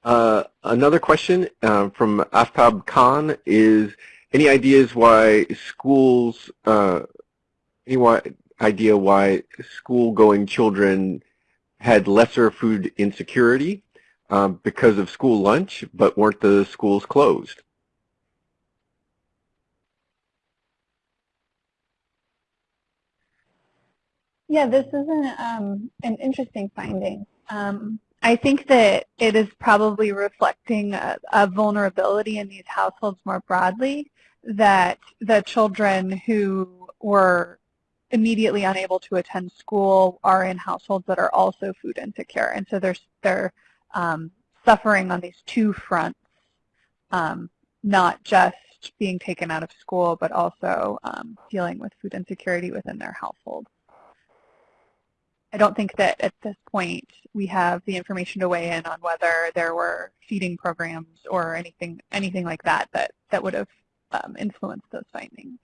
Uh, another question uh, from Aftab Khan is, any ideas why schools, uh, any idea why school-going children had lesser food insecurity um, because of school lunch, but weren't the schools closed? Yeah, this is an, um, an interesting finding. Um, I think that it is probably reflecting a, a, vulnerability in these households more broadly, that the children who were immediately unable to attend school are in households that are also food insecure. And so they're, they're um, suffering on these two fronts, um, not just being taken out of school, but also um, dealing with food insecurity within their household. I don't think that at this point we have the information to weigh in on whether there were feeding programs or anything anything like that that, that would have um, influenced those findings.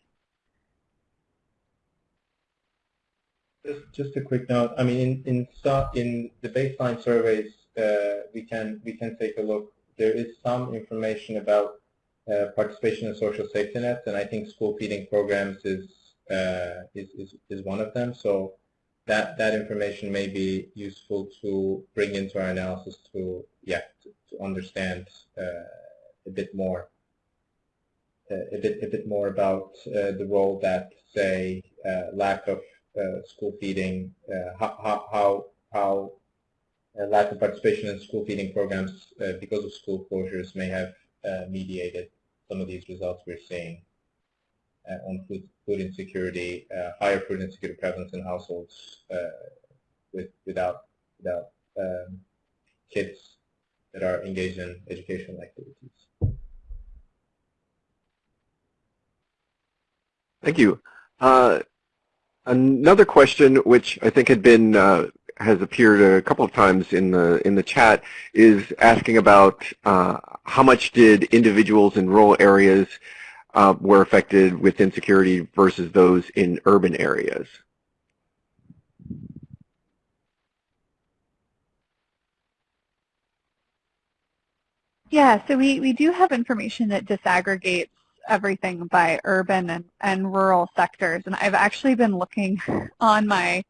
Just, just a quick note. I mean, in in, in the baseline surveys, uh, we can we can take a look. There is some information about uh, participation in social safety nets, and I think school feeding programs is uh, is, is is one of them. So that that information may be useful to bring into our analysis to yeah to, to understand uh, a bit more uh, a bit a bit more about uh, the role that say uh, lack of uh, school feeding uh, how how how, how lack of participation in school feeding programs because of school closures may have mediated some of these results we're seeing on food food insecurity, uh, higher food insecurity prevalence in households uh, with, without, without um, kids that are engaged in educational activities. Thank you. Uh, another question, which I think had been uh, has appeared a couple of times in the in the chat, is asking about uh, how much did individuals in rural areas uh, were affected with insecurity versus those in urban areas? Yeah, so we, we do have information that disaggregates everything by urban and, and rural sectors. And I've actually been looking <laughs> on my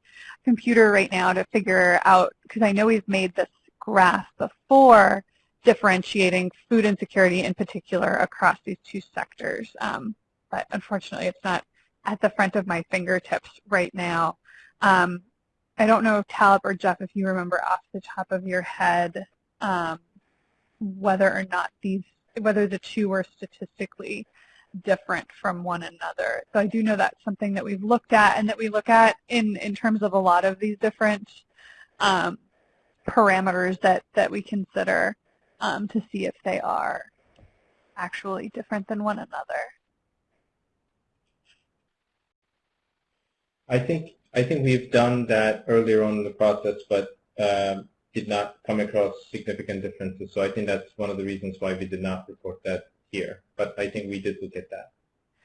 computer right now to figure out, because I know we've made this graph before, differentiating food insecurity in particular across these two sectors. Um, but unfortunately, it's not at the front of my fingertips right now. Um, I don't know, if Talip or Jeff, if you remember off the top of your head um, whether or not these, whether the two were statistically different from one another. So I do know that's something that we've looked at and that we look at in, in terms of a lot of these different um, parameters that, that we consider um, to see if they are actually different than one another. I think I think we've done that earlier on in the process, but um, did not come across significant differences. So I think that's one of the reasons why we did not report that here. But I think we did look at that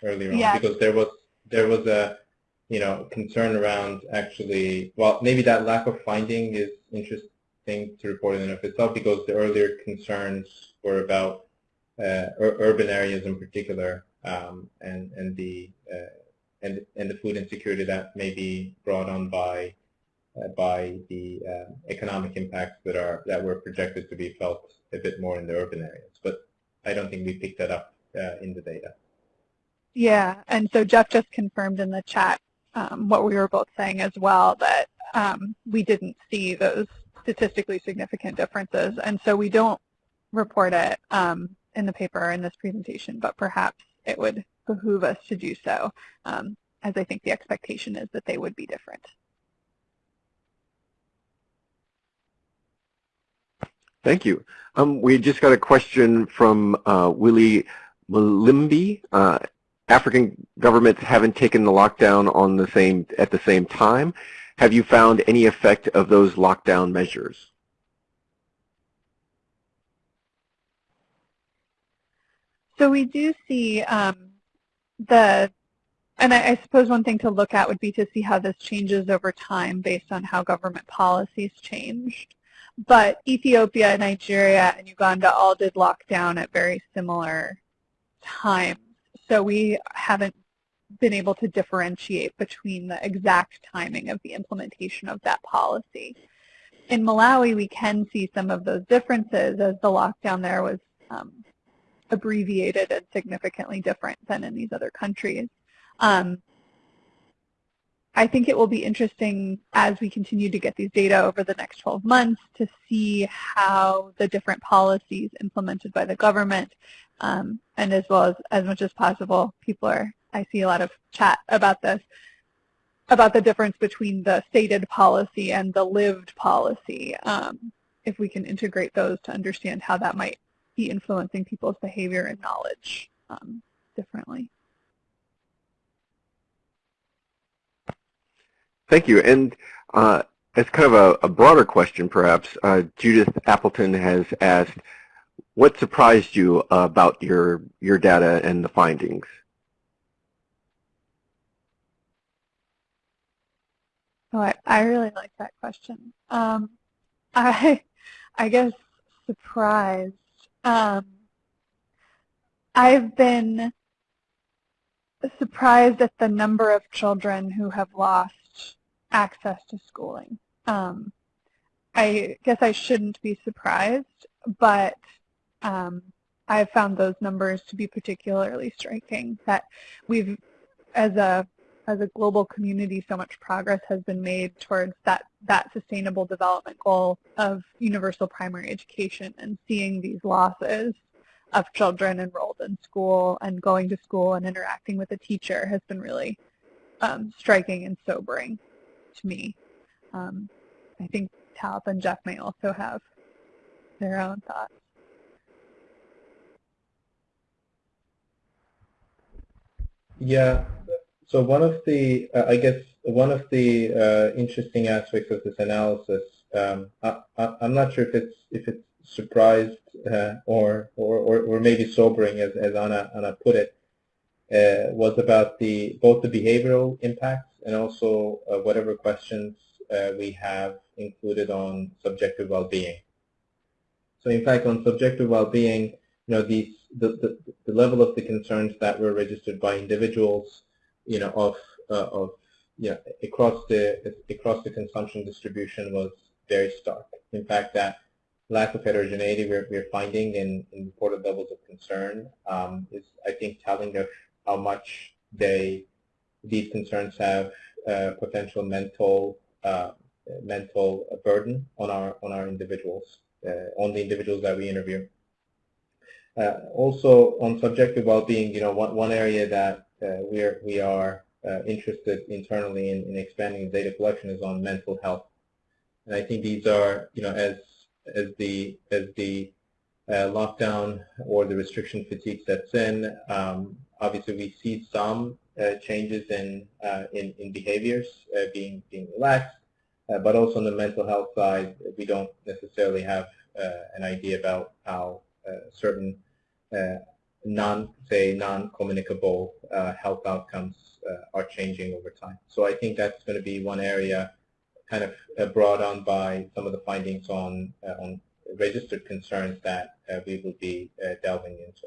earlier yeah. on because there was there was a you know concern around actually well maybe that lack of finding is interest thing to report in and of itself because the earlier concerns were about uh, ur urban areas in particular um, and, and the uh, and and the food insecurity that may be brought on by uh, by the uh, economic impacts that are that were projected to be felt a bit more in the urban areas. But I don't think we picked that up uh, in the data. Yeah, and so Jeff just confirmed in the chat um, what we were both saying as well, that um, we didn't see those statistically significant differences, and so we don't report it um, in the paper or in this presentation, but perhaps it would behoove us to do so, um, as I think the expectation is that they would be different. Thank you. Um, we just got a question from uh, Willie Malimbi. Uh, African governments haven't taken the lockdown on the same at the same time. Have you found any effect of those lockdown measures? So we do see um, the, and I, I, suppose one thing to look at would be to see how this changes over time based on how government policies changed. But Ethiopia, Nigeria, and Uganda all did lockdown at very similar times. So we haven't been able to differentiate between the exact timing of the implementation of that policy. In Malawi, we can see some of those differences as the lockdown there was um, abbreviated and significantly different than in these other countries. Um, I think it will be interesting as we continue to get these data over the next 12 months to see how the different policies implemented by the government um, and as well as as much as possible, people are, I see a lot of chat about this, about the difference between the stated policy and the lived policy. Um, if we can integrate those to understand how that might be influencing people's behavior and knowledge um, differently. Thank you. And uh, as kind of a, a broader question, perhaps, uh, Judith Appleton has asked, what surprised you about your, your data and the findings? Oh, I, I really like that question. Um, I, <laughs> I guess surprised. Um, I've been surprised at the number of children who have lost access to schooling. Um, I guess I shouldn't be surprised, but um, I've found those numbers to be particularly striking. That we've, as a as a global community, so much progress has been made towards that that sustainable development goal of universal primary education, and seeing these losses of children enrolled in school and going to school and interacting with a teacher has been really um, striking and sobering to me. Um, I think Talip and Jeff may also have their own thoughts. Yeah. So one of the, uh, I guess, one of the uh, interesting aspects of this analysis, um, I, am not sure if it's if it's surprised uh, or, or, or maybe sobering, as as Anna Anna put it, uh, was about the both the behavioral impacts and also uh, whatever questions uh, we have included on subjective well-being. So in fact, on subjective well-being, you know, these the, the, the level of the concerns that were registered by individuals, you know, of, uh, of you know, across the, across the consumption distribution was very stark. In fact, that lack of heterogeneity we're, we're finding in, in reported levels of concern um, is, I think, telling of how much they, these concerns have uh, potential mental, uh, mental burden on our, on our individuals, uh, on the individuals that we interview. Uh, also, on subjective well-being, you know, one, one area that uh, we're, we are uh, interested internally in, in expanding data collection is on mental health. And I think these are, you know, as as the as the uh, lockdown or the restriction fatigue sets in, um, obviously we see some uh, changes in, uh, in in behaviors being being relaxed, but also on the mental health side, we don't necessarily have an idea about how certain uh, non, say, non-communicable uh, health outcomes uh, are changing over time. So I think that's going to be one area kind of brought on by some of the findings on, on registered concerns that we will be delving into.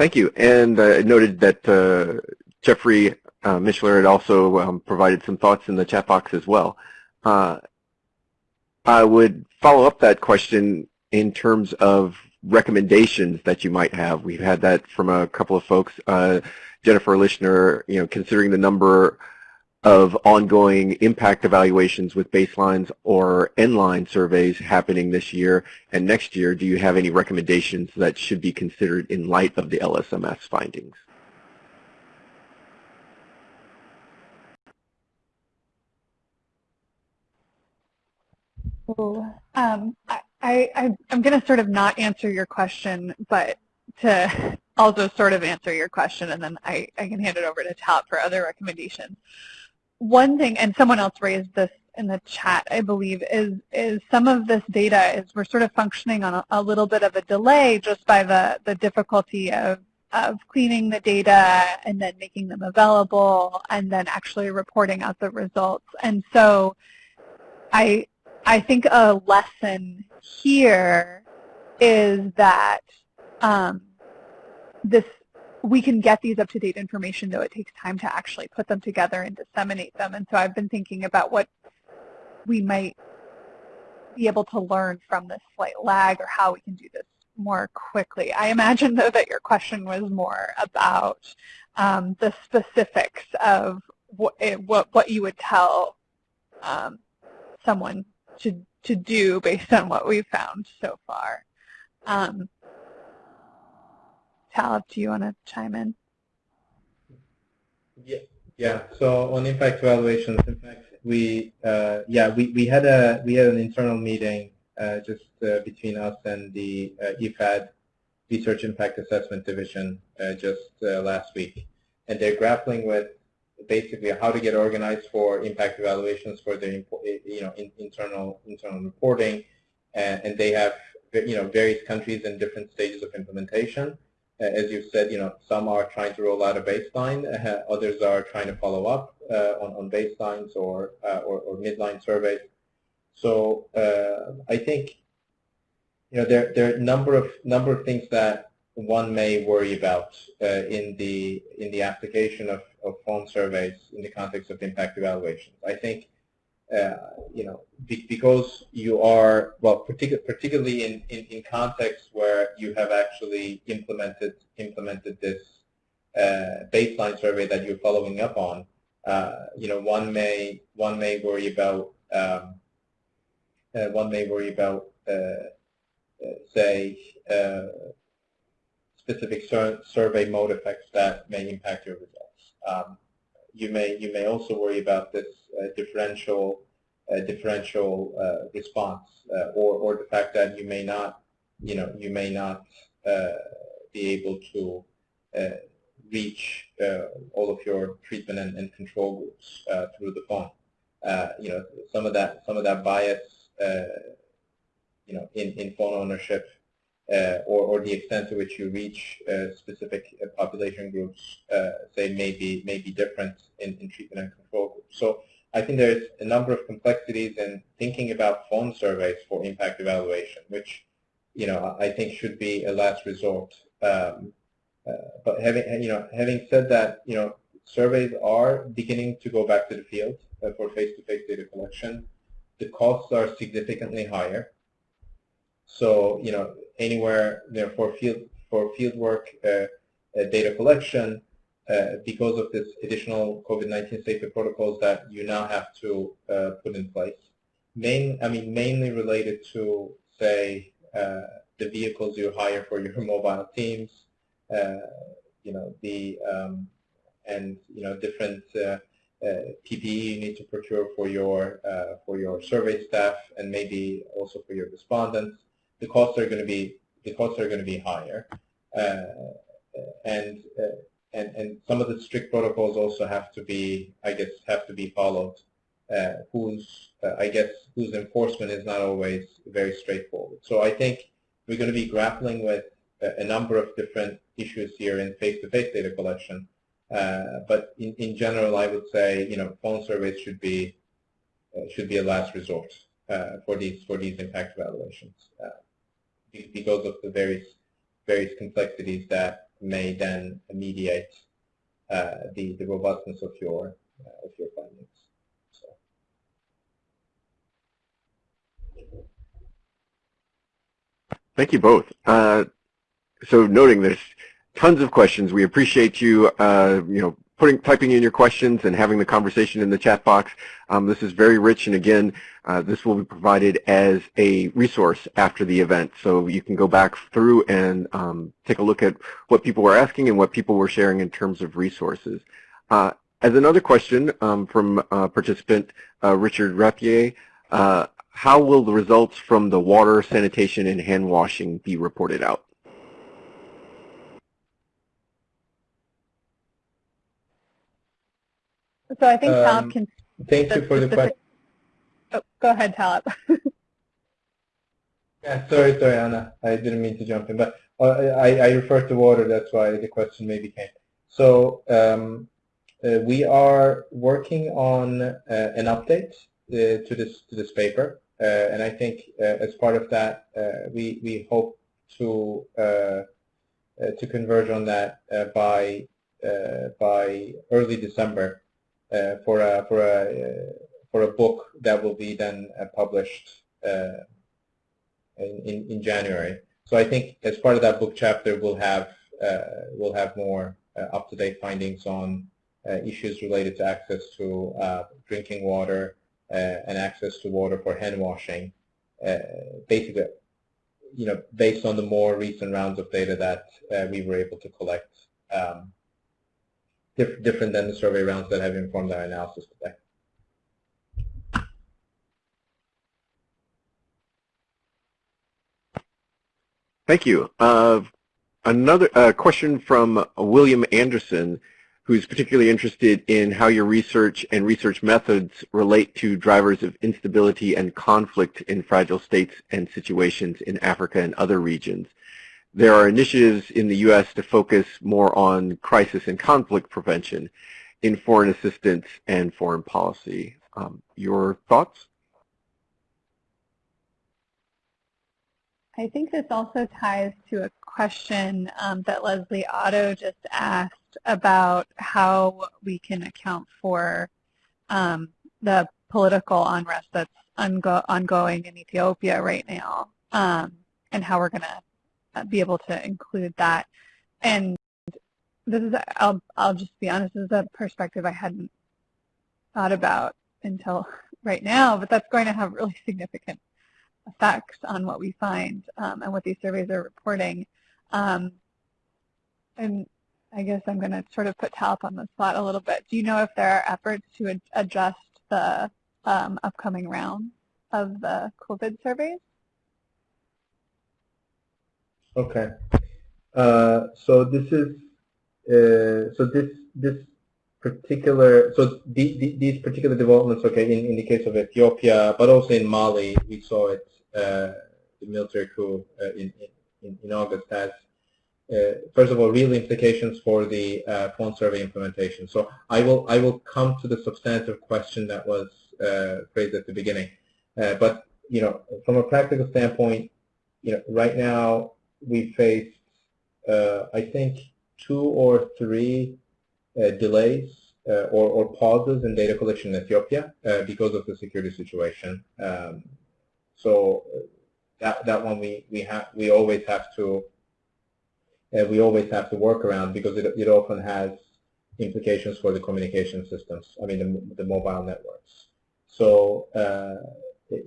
Thank you. And uh, I noted that uh, Jeffrey uh, had also um, provided some thoughts in the chat box as well. Uh, I would follow up that question in terms of recommendations that you might have. We've had that from a couple of folks. Uh, Jennifer Lischner, you know, considering the number of ongoing impact evaluations with baselines or end-line surveys happening this year and next year, do you have any recommendations that should be considered in light of the LSMS findings? Um, I, I, I'm going to sort of not answer your question, but to also sort of answer your question, and then I, I can hand it over to Tal for other recommendations. One thing, and someone else raised this in the chat, I believe, is is some of this data is we're sort of functioning on a, a little bit of a delay just by the, the difficulty of of cleaning the data and then making them available and then actually reporting out the results. And so I I think a lesson here is that um, this we can get these up-to-date information, though it takes time to actually put them together and disseminate them. And so I've been thinking about what we might be able to learn from this slight lag or how we can do this more quickly. I imagine, though, that your question was more about um, the specifics of what, what, what you would tell um, someone to, to do based on what we've found so far. Um, Talip, do you want to chime in? Yeah, yeah. So on impact evaluations, in fact, we uh, yeah we, we had a we had an internal meeting uh, just uh, between us and the uh, IFAD Research Impact Assessment Division uh, just uh, last week, and they're grappling with basically how to get organized for impact evaluations for their you know in, internal internal reporting, and, and they have you know various countries in different stages of implementation. Uh, as you said, you know some are trying to roll out a baseline, uh, others are trying to follow up uh, on on baselines or, or, or midline surveys. So I think you know there there are a number of number of things that one may worry about uh, in the in the application of, of phone surveys in the context of impact evaluations. I think uh, you know be, because you are well particu particularly in, in, in contexts where you have actually implemented implemented this uh, baseline survey that you're following up on. Uh, you know one may one may worry about um, uh, one may worry about uh, say specific sur survey mode effects that may impact your results. Um, you may you may also worry about this uh, differential uh, differential uh, response, uh, or or the fact that you may not you know you may not uh, be able to uh, reach all of your treatment and, and control groups through the phone. you know some of that some of that bias you know in in phone ownership or, or the extent to which you reach uh, specific uh, population groups, say, may be, may be different in, in treatment and control groups. So I think there's a number of complexities in thinking about phone surveys for impact evaluation, which you know I think should be a last resort. Um, uh, but having you know having said that, you know surveys are beginning to go back to the field uh, for face-to-face -face data collection. The costs are significantly higher. So you know anywhere you know, for field for fieldwork uh, uh, data collection uh, because of this additional COVID-19 safety protocols that you now have to put in place. Main, I mean, mainly related to say the vehicles you hire for your <laughs> mobile teams, you know, the um, and you know different uh, uh, PPE you need to procure for your uh, for your survey staff and maybe also for your respondents the costs are going to be the costs are going to be higher, uh, and uh, and and some of the strict protocols also have to be, I guess, have to be followed. Uh, whose I guess whose enforcement is not always very straightforward. So I think we're going to be grappling with a number of different issues here in face-to-face -face data collection. Uh, but in, in general, I would say you know phone surveys should be uh, should be a last resort uh, for these for these impact evaluations because of the various various complexities that may then mediate the the robustness of your of your findings. So. Thank you both. Uh, so noting this, tons of questions. We appreciate you, uh, you know, putting, typing in your questions and having the conversation in the chat box. Um, this is very rich, and again, uh, this will be provided as a resource after the event, so you can go back through and um, take a look at what people were asking and what people were sharing in terms of resources. Uh, as another question um, from uh, participant Richard Rapier, uh, how will the results from the water, sanitation, and hand washing be reported out? So I think Talip Um, can. Thank you for the question. Oh, go ahead, Talip. <laughs> Yeah, sorry, sorry, Anna. I didn't mean to jump in, but uh, I, I referred to water. That's why the question maybe came. So um, uh, we are working on uh, an update uh, to this to this paper, uh, and I think uh, as part of that, uh, we we hope to to converge on that by by early December for a for a for a book that will be then published in, in, January. So I think as part of that book chapter, we'll have uh, we'll have more uh, up-to-date findings on uh, issues related to access to uh, drinking water uh, and access to water for hand washing. Uh, basically, you know, based on the more recent rounds of data that we were able to collect, um, diff different than the survey rounds that have informed our analysis today. Thank you. Uh, another uh, question from William Anderson, who's particularly interested in how your research and research methods relate to drivers of instability and conflict in fragile states and situations in Africa and other regions. There are initiatives in the U.S. to focus more on crisis and conflict prevention in foreign assistance and foreign policy. Um, your thoughts? I think this also ties to a question um, that Leslie Otto just asked about how we can account for um, the political unrest that's ongoing in Ethiopia right now um, and how we're going to be able to include that. And this is, I'll, I'll just be honest, this is a perspective I hadn't thought about until <laughs> right now, but that's going to have really <laughs> significant effects on what we find um, and what these surveys are reporting. Um, and I guess I'm going to sort of put Talip on the spot a little bit. Do you know if there are efforts to ad adjust the um, upcoming round of the COVID surveys? Okay. Uh, so this is uh, so this this particular, so the, the, these particular developments, okay, in, in the case of Ethiopia, but also in Mali, we saw it, uh, the military coup uh, in, in, in August has, uh, first of all, real implications for the uh, phone survey implementation. So I will, I will come to the substantive question that was phrased at the beginning. But, you know, from a practical standpoint, you know, right now we face, I think, two or three uh, delays uh, or, or, pauses in data collection in Ethiopia uh, because of the security situation. Um, so that that one we we have we always have to we always have to work around because it it often has implications for the communication systems. I mean the the mobile networks. So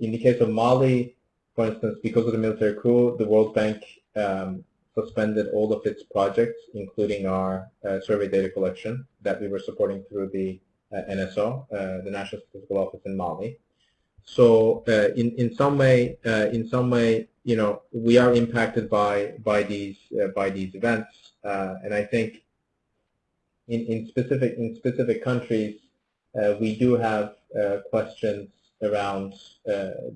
in the case of Mali, for instance, because of the military coup, the World Bank um, suspended all of its projects, including our uh, survey data collection that we were supporting through the uh, NSO, uh, the National Statistical Office in Mali. So uh, in in some way, uh, in some way, you know, we are impacted by by these by these events, and I think in in specific in specific countries, we do have questions around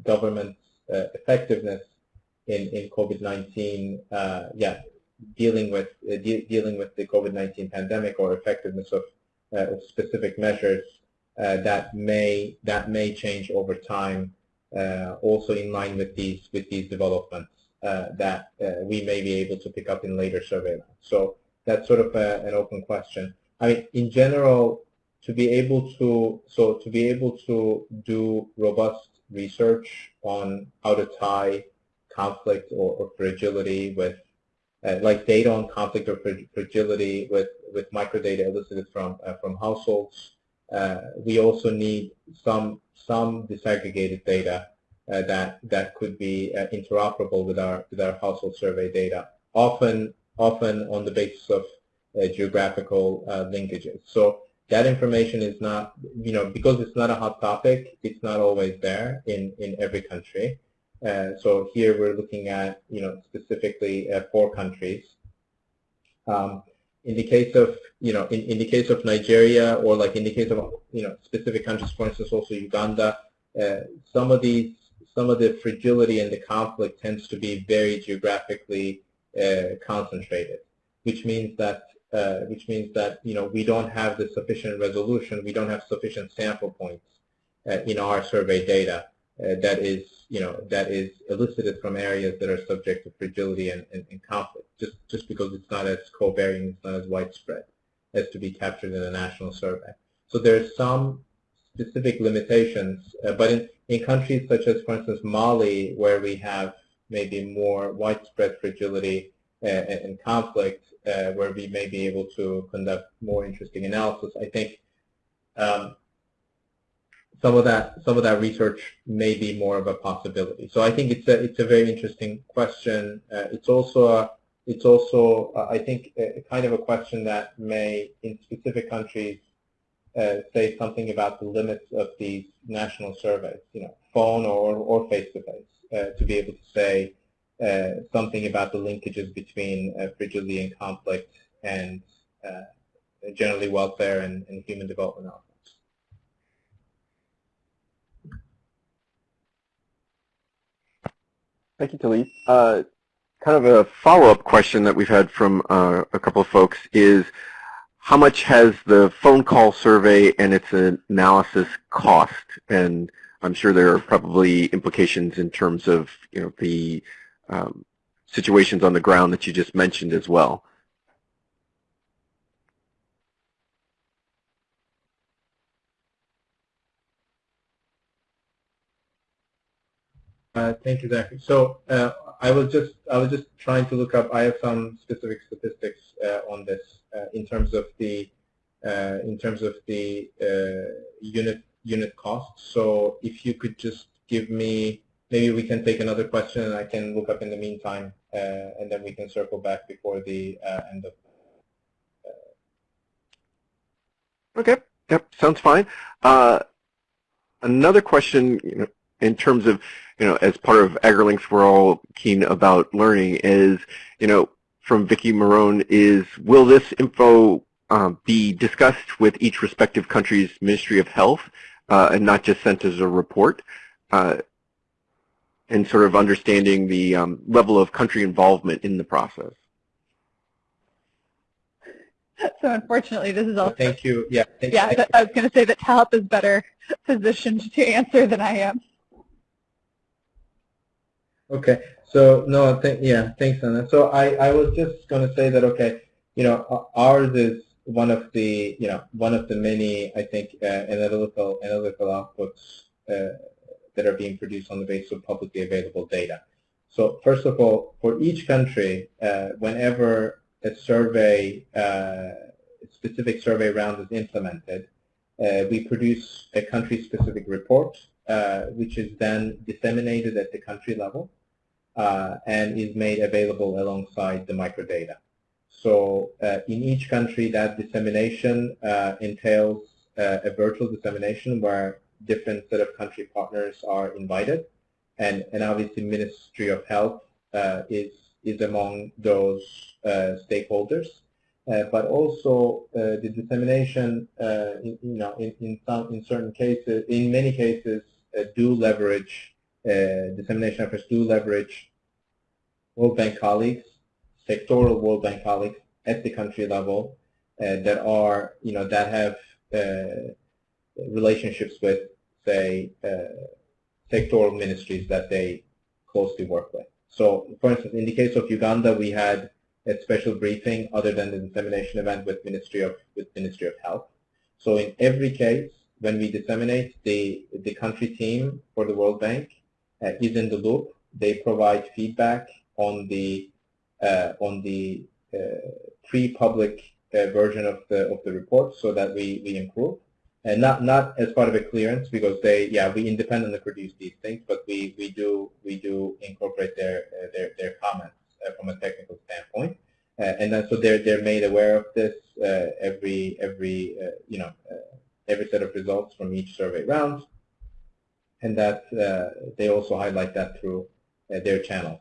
government effectiveness in, in COVID-19, uh, yeah, dealing with uh, de dealing with the COVID-19 pandemic or effectiveness of, uh, specific measures uh, that may that may change over time, uh, also in line with these with these developments uh, that we may be able to pick up in later surveillance. So that's sort of a, an open question. I mean, in general, to be able to so to be able to do robust research on how to tie conflict or, or fragility with uh, like data on conflict or fragility with with microdata elicited from uh, from households. Uh, we also need some some disaggregated data uh, that that could be uh, interoperable with our with our household survey data. Often often on the basis of geographical linkages. So that information is not, you know, because it's not a hot topic, it's not always there in, in every country. Uh, so here we're looking at, you know, specifically uh, four countries. Um, in the case of, you know, in, in the case of Nigeria or like in the case of, you know, specific countries, for instance, also Uganda, uh, some of these, some of the fragility and the conflict tends to be very geographically uh, concentrated, which means that uh, which means that you know we don't have the sufficient resolution, we don't have sufficient sample points in our survey data that is you know that is elicited from areas that are subject to fragility and, and, and conflict. Just just because it's not as covariant, it's not as widespread as to be captured in a national survey. So there's some specific limitations, uh, but in, in countries such as, for instance, Mali, where we have maybe more widespread fragility uh, and, and conflict, uh, where we may be able to conduct more interesting analysis. I think um, some of that some of that research may be more of a possibility. So I think it's a it's a very interesting question. Uh, it's also a it's also uh, I think a, a, kind of a question that may in specific countries uh, say something about the limits of these national surveys. You know, phone or or face to face to be able to say uh, something about the linkages between uh, fragility and conflict and uh, generally welfare and, and, human development outcomes. Thank you, Talip. Uh, kind of a follow-up question that we've had from uh, a couple of folks is how much has the phone call survey and its analysis cost? And I'm sure there are probably implications in terms of you know the um, situations on the ground that you just mentioned as well. Uh, thank you, Zachary. So uh, I was just I was just trying to look up. I have some specific statistics uh, on this uh, in terms of the uh, in terms of the unit unit cost. So if you could just give me maybe we can take another question and I can look up in the meantime and then we can circle back before the end of. Okay. Yep. Sounds fine. Another question, you know, in terms of, you know, as part of AgriLinks, we're all keen about learning is, you know, from Vicky Marone is, will this info um, be discussed with each respective country's Ministry of Health uh, and not just sent as a report? Uh, and sort of understanding the um, level of country involvement in the process. So unfortunately, this is all. Thank you. Yeah. Thank yeah, you. I was going to say that Talip is better positioned to answer than I am. Okay. So no, th yeah, thanks, Anna. So I, I was just going to say that okay, you know, ours is one of the you know one of the many I think uh, analytical analytical outputs uh, that are being produced on the basis of publicly available data. So first of all, for each country, uh, whenever a survey, uh, specific survey round is implemented, uh, we produce a country-specific report, uh, which is then disseminated at the country level uh, and is made available alongside the microdata. So uh, in each country, that dissemination entails a virtual dissemination where different set of country partners are invited, and and obviously Ministry of Health uh, is is among those uh, stakeholders. Uh, but also uh, the dissemination, uh, in, you know, in, in some in certain cases, in many cases, uh, do leverage dissemination efforts do leverage World Bank colleagues, sectoral World Bank colleagues at the country level that are, you know, that have relationships with, say, uh, sectoral ministries that they closely work with. So, for instance, in the case of Uganda, we had a special briefing other than the dissemination event with Ministry of with Ministry of Health. So in every case, when we disseminate, the the country team for the World Bank uh, is in the loop. They provide feedback on the uh, on the uh, pre-public uh, version of the of the report so that we we improve. And not not as part of a clearance because they yeah we independently produce these things but we we do we do incorporate their uh, their their comments uh, from a technical standpoint. Uh, and then so they're they're made aware of this uh, every every uh, you know every set of results from each survey round and that they also highlight that through their channels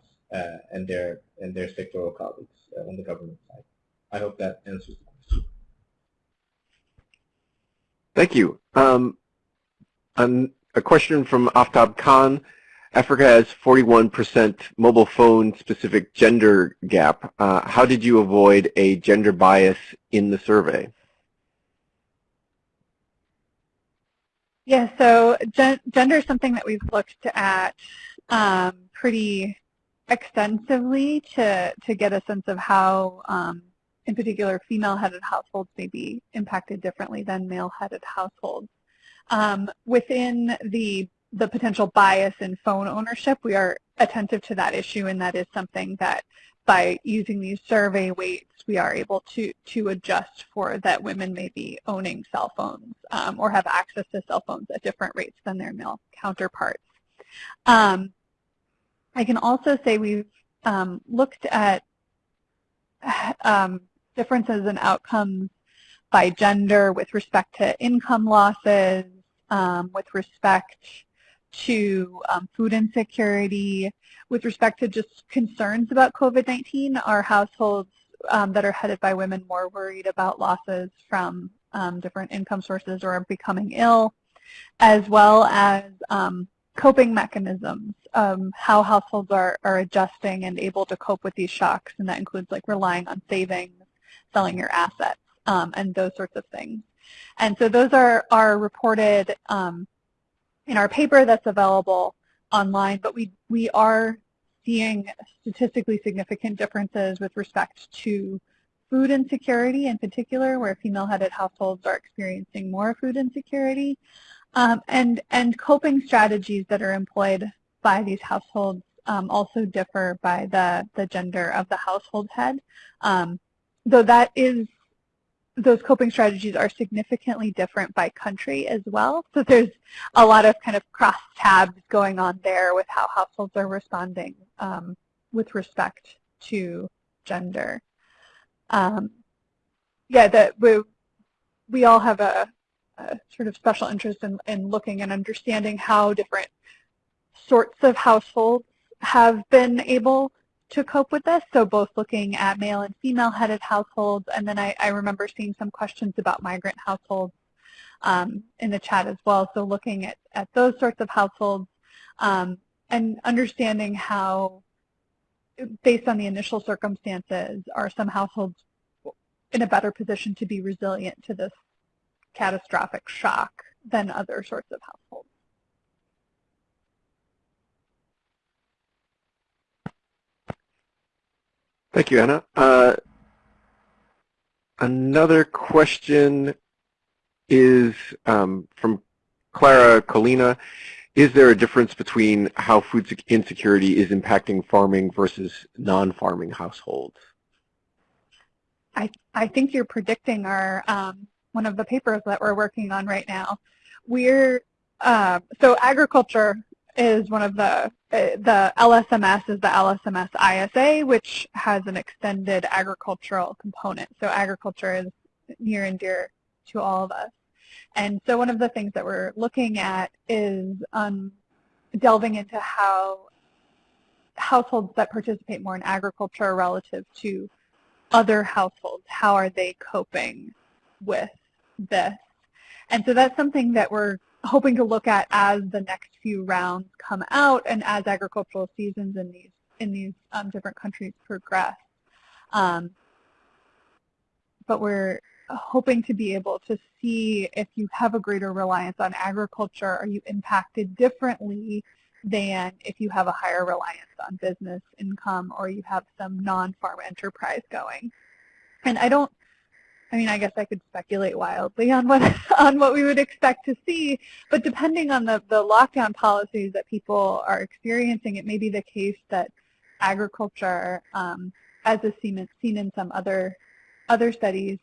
and their and their sectoral colleagues on the government side. I hope that answers the question. Thank you. Um, a question from Aftab Khan. Africa has 41% mobile phone specific gender gap. Uh, how did you avoid a gender bias in the survey? Yeah, so gen gender is something that we've looked at um, pretty extensively to, to get a sense of how, um, in particular, female-headed households may be impacted differently than male-headed households. Um, within the, the potential bias in phone ownership, we are attentive to that issue, and that is something that by using these survey weights, we are able to, to adjust for that women may be owning cell phones um, or have access to cell phones at different rates than their male counterparts. Um, I can also say we've um, looked at <sighs> um, differences in outcomes by gender with respect to income losses, um, with respect to um, food insecurity, with respect to just concerns about COVID-19. Are households um, that are headed by women more worried about losses from um, different income sources or becoming ill, as well as coping mechanisms, um, how households are, are adjusting and able to cope with these shocks, and that includes like relying on savings, selling your assets, um, and those sorts of things. And so those are, are reported um, in our paper that's available online, but we, we are seeing statistically significant differences with respect to food insecurity in particular, where female-headed households are experiencing more food insecurity, um, and, and coping strategies that are employed by these households um, also differ by the, the gender of the household head. Um, though that is, those coping strategies are significantly different by country as well. So there's a lot of kind of cross tabs going on there with how households are responding um, with respect to gender. Um, yeah, that we, we all have a, a sort of special interest in, in looking and understanding how different sorts of households have been able to cope with this. So both looking at male and female headed households, and then I, I remember seeing some questions about migrant households um, in the chat as well. So looking at, at those sorts of households um, and understanding how, based on the initial circumstances, are some households in a better position to be resilient to this catastrophic shock than other sorts of households. Thank you, Anna. Uh, another question is um, from Clara Colina. Is there a difference between how food insecurity is impacting farming versus non-farming households? I, I think you're predicting our um, one of the papers that we're working on right now. We're uh, so agriculture is one of the the LSMS is the LSMS ISA, which has an extended agricultural component. So agriculture is near and dear to all of us. And so one of the things that we're looking at is um, delving into how households that participate more in agriculture relative to other households, how are they coping with this? And so that's something that we're hoping to look at as the next few rounds come out and as agricultural seasons in these in these um, different countries progress. Um, but we're hoping to be able to see if you have a greater reliance on agriculture, are you impacted differently than if you have a higher reliance on business income or you have some non-farm enterprise going. And I don't, I mean, I guess I could speculate wildly on what <laughs> on what we would expect to see, but depending on the, the lockdown policies that people are experiencing, it may be the case that agriculture, um, as is seen, seen in some other other studies,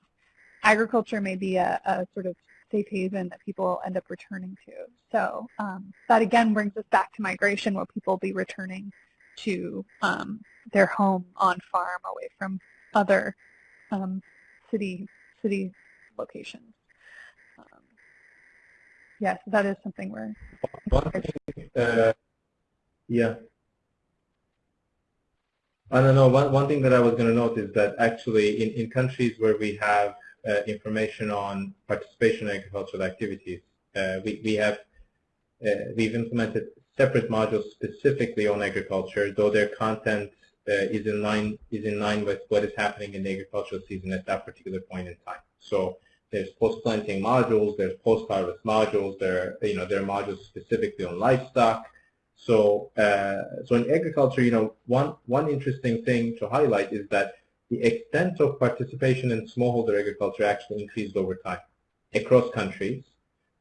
agriculture may be a, a sort of safe haven that people end up returning to. So um, that again brings us back to migration where people be returning to um, their home on farm away from other um, city city locations. Um, yes, that is something we're. One thing, uh, yeah. I don't know. One one thing that I was going to note is that actually in in countries where we have uh, information on participation in agricultural activities. Uh, we, we have uh, we've implemented separate modules specifically on agriculture, though their content is in line is in line with what is happening in the agricultural season at that particular point in time. So there's post-planting modules, there's post-harvest modules, there you know there are modules specifically on livestock. So uh, so in agriculture, you know, one one interesting thing to highlight is that the extent of participation in smallholder agriculture actually increased over time across countries,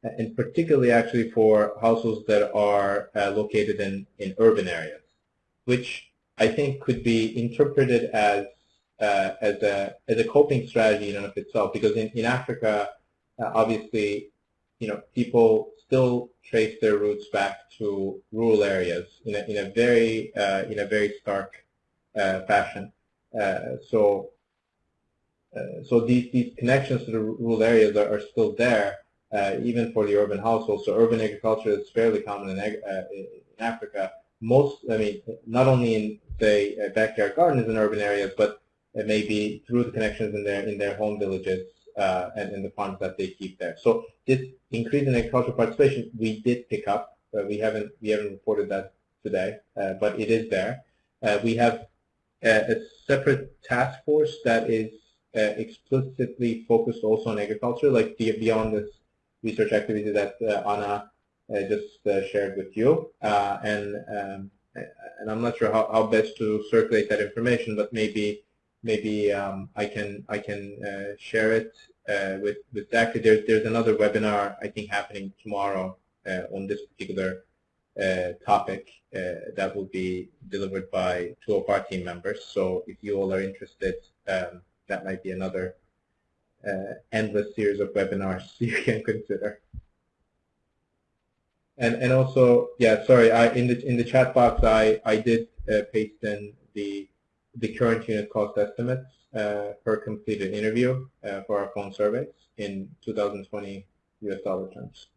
and particularly actually for households that are uh, located in, in urban areas, which I think could be interpreted as uh, as a as a coping strategy in and of itself. Because in in Africa, uh, obviously, you know, people still trace their roots back to rural areas in a in a very uh, in a very stark uh, fashion. Uh, so uh, so these, these connections to the rural areas are, are still there, even for the urban households. So urban agriculture is fairly common in, in Africa. Most, I mean, not only in, say, backyard gardens in urban areas, but maybe through the connections in their, in their home villages uh, and in the farms that they keep there. So this increase in agricultural participation, we did pick up. Uh, we haven't we haven't reported that today, uh, but it is there. we have a separate task force that is uh, explicitly focused also on agriculture, like the, beyond this research activity that uh, Anna uh, just uh, shared with you. Uh, and um, and I'm not sure how, how best to circulate that information, but maybe maybe um, I can I can uh, share it with with Zach. There's there's another webinar I think happening tomorrow on this particular uh, topic uh, that will be delivered by two of our team members. So if you all are interested, um, that might be another uh, endless series of webinars <laughs> you can consider. And and also, yeah, sorry, I in the in the chat box I I did uh, paste in the the current unit cost estimates uh, per completed interview uh, for our phone surveys in 2020 US dollar terms.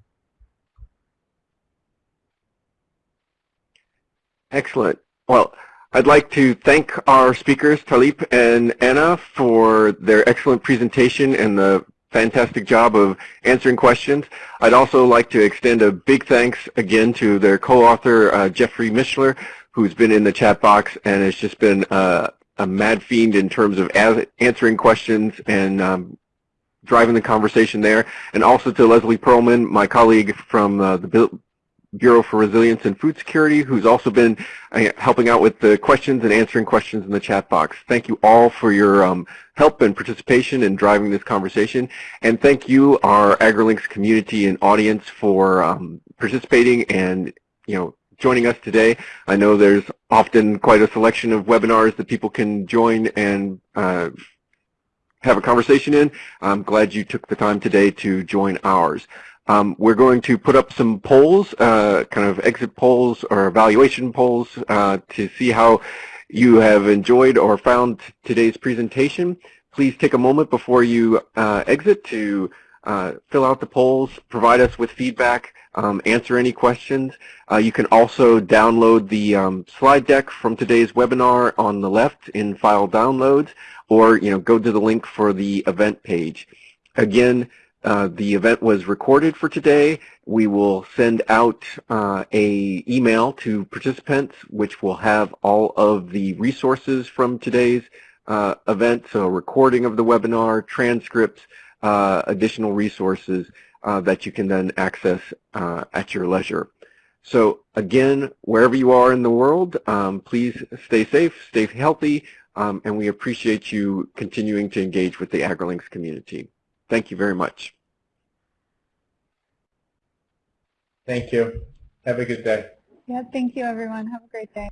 Excellent. Well, I'd like to thank our speakers, Talip and Anna, for their excellent presentation and the fantastic job of answering questions. I'd also like to extend a big thanks again to their co-author, uh, Jeffrey Michler, who's been in the chat box and has just been uh, a mad fiend in terms of answering questions and um, driving the conversation there. And also to Leslie Perlman, my colleague from uh, the Bureau for Resilience and Food Security, who's also been uh, helping out with the questions and answering questions in the chat box. Thank you all for your um, help and participation in driving this conversation. And thank you, our AgriLinks community and audience for um, participating and, you know, joining us today. I know there's often quite a selection of webinars that people can join and uh, have a conversation in. I'm glad you took the time today to join ours. Um, we're going to put up some polls, uh, kind of exit polls or evaluation polls uh, to see how you have enjoyed or found today's presentation. Please take a moment before you uh, exit to uh, fill out the polls, provide us with feedback, um, answer any questions. Uh, you can also download the um, slide deck from today's webinar on the left in file downloads or you know go to the link for the event page. Again, uh, the event was recorded for today. We will send out uh, a email to participants, which will have all of the resources from today's uh, event, so a recording of the webinar, transcripts, uh, additional resources uh, that you can then access at your leisure. So again, wherever you are in the world, um, please stay safe, stay healthy, um, and we appreciate you continuing to engage with the AgriLinks community. Thank you very much. Thank you. Have a good day. Yeah, thank you, everyone. Have a great day.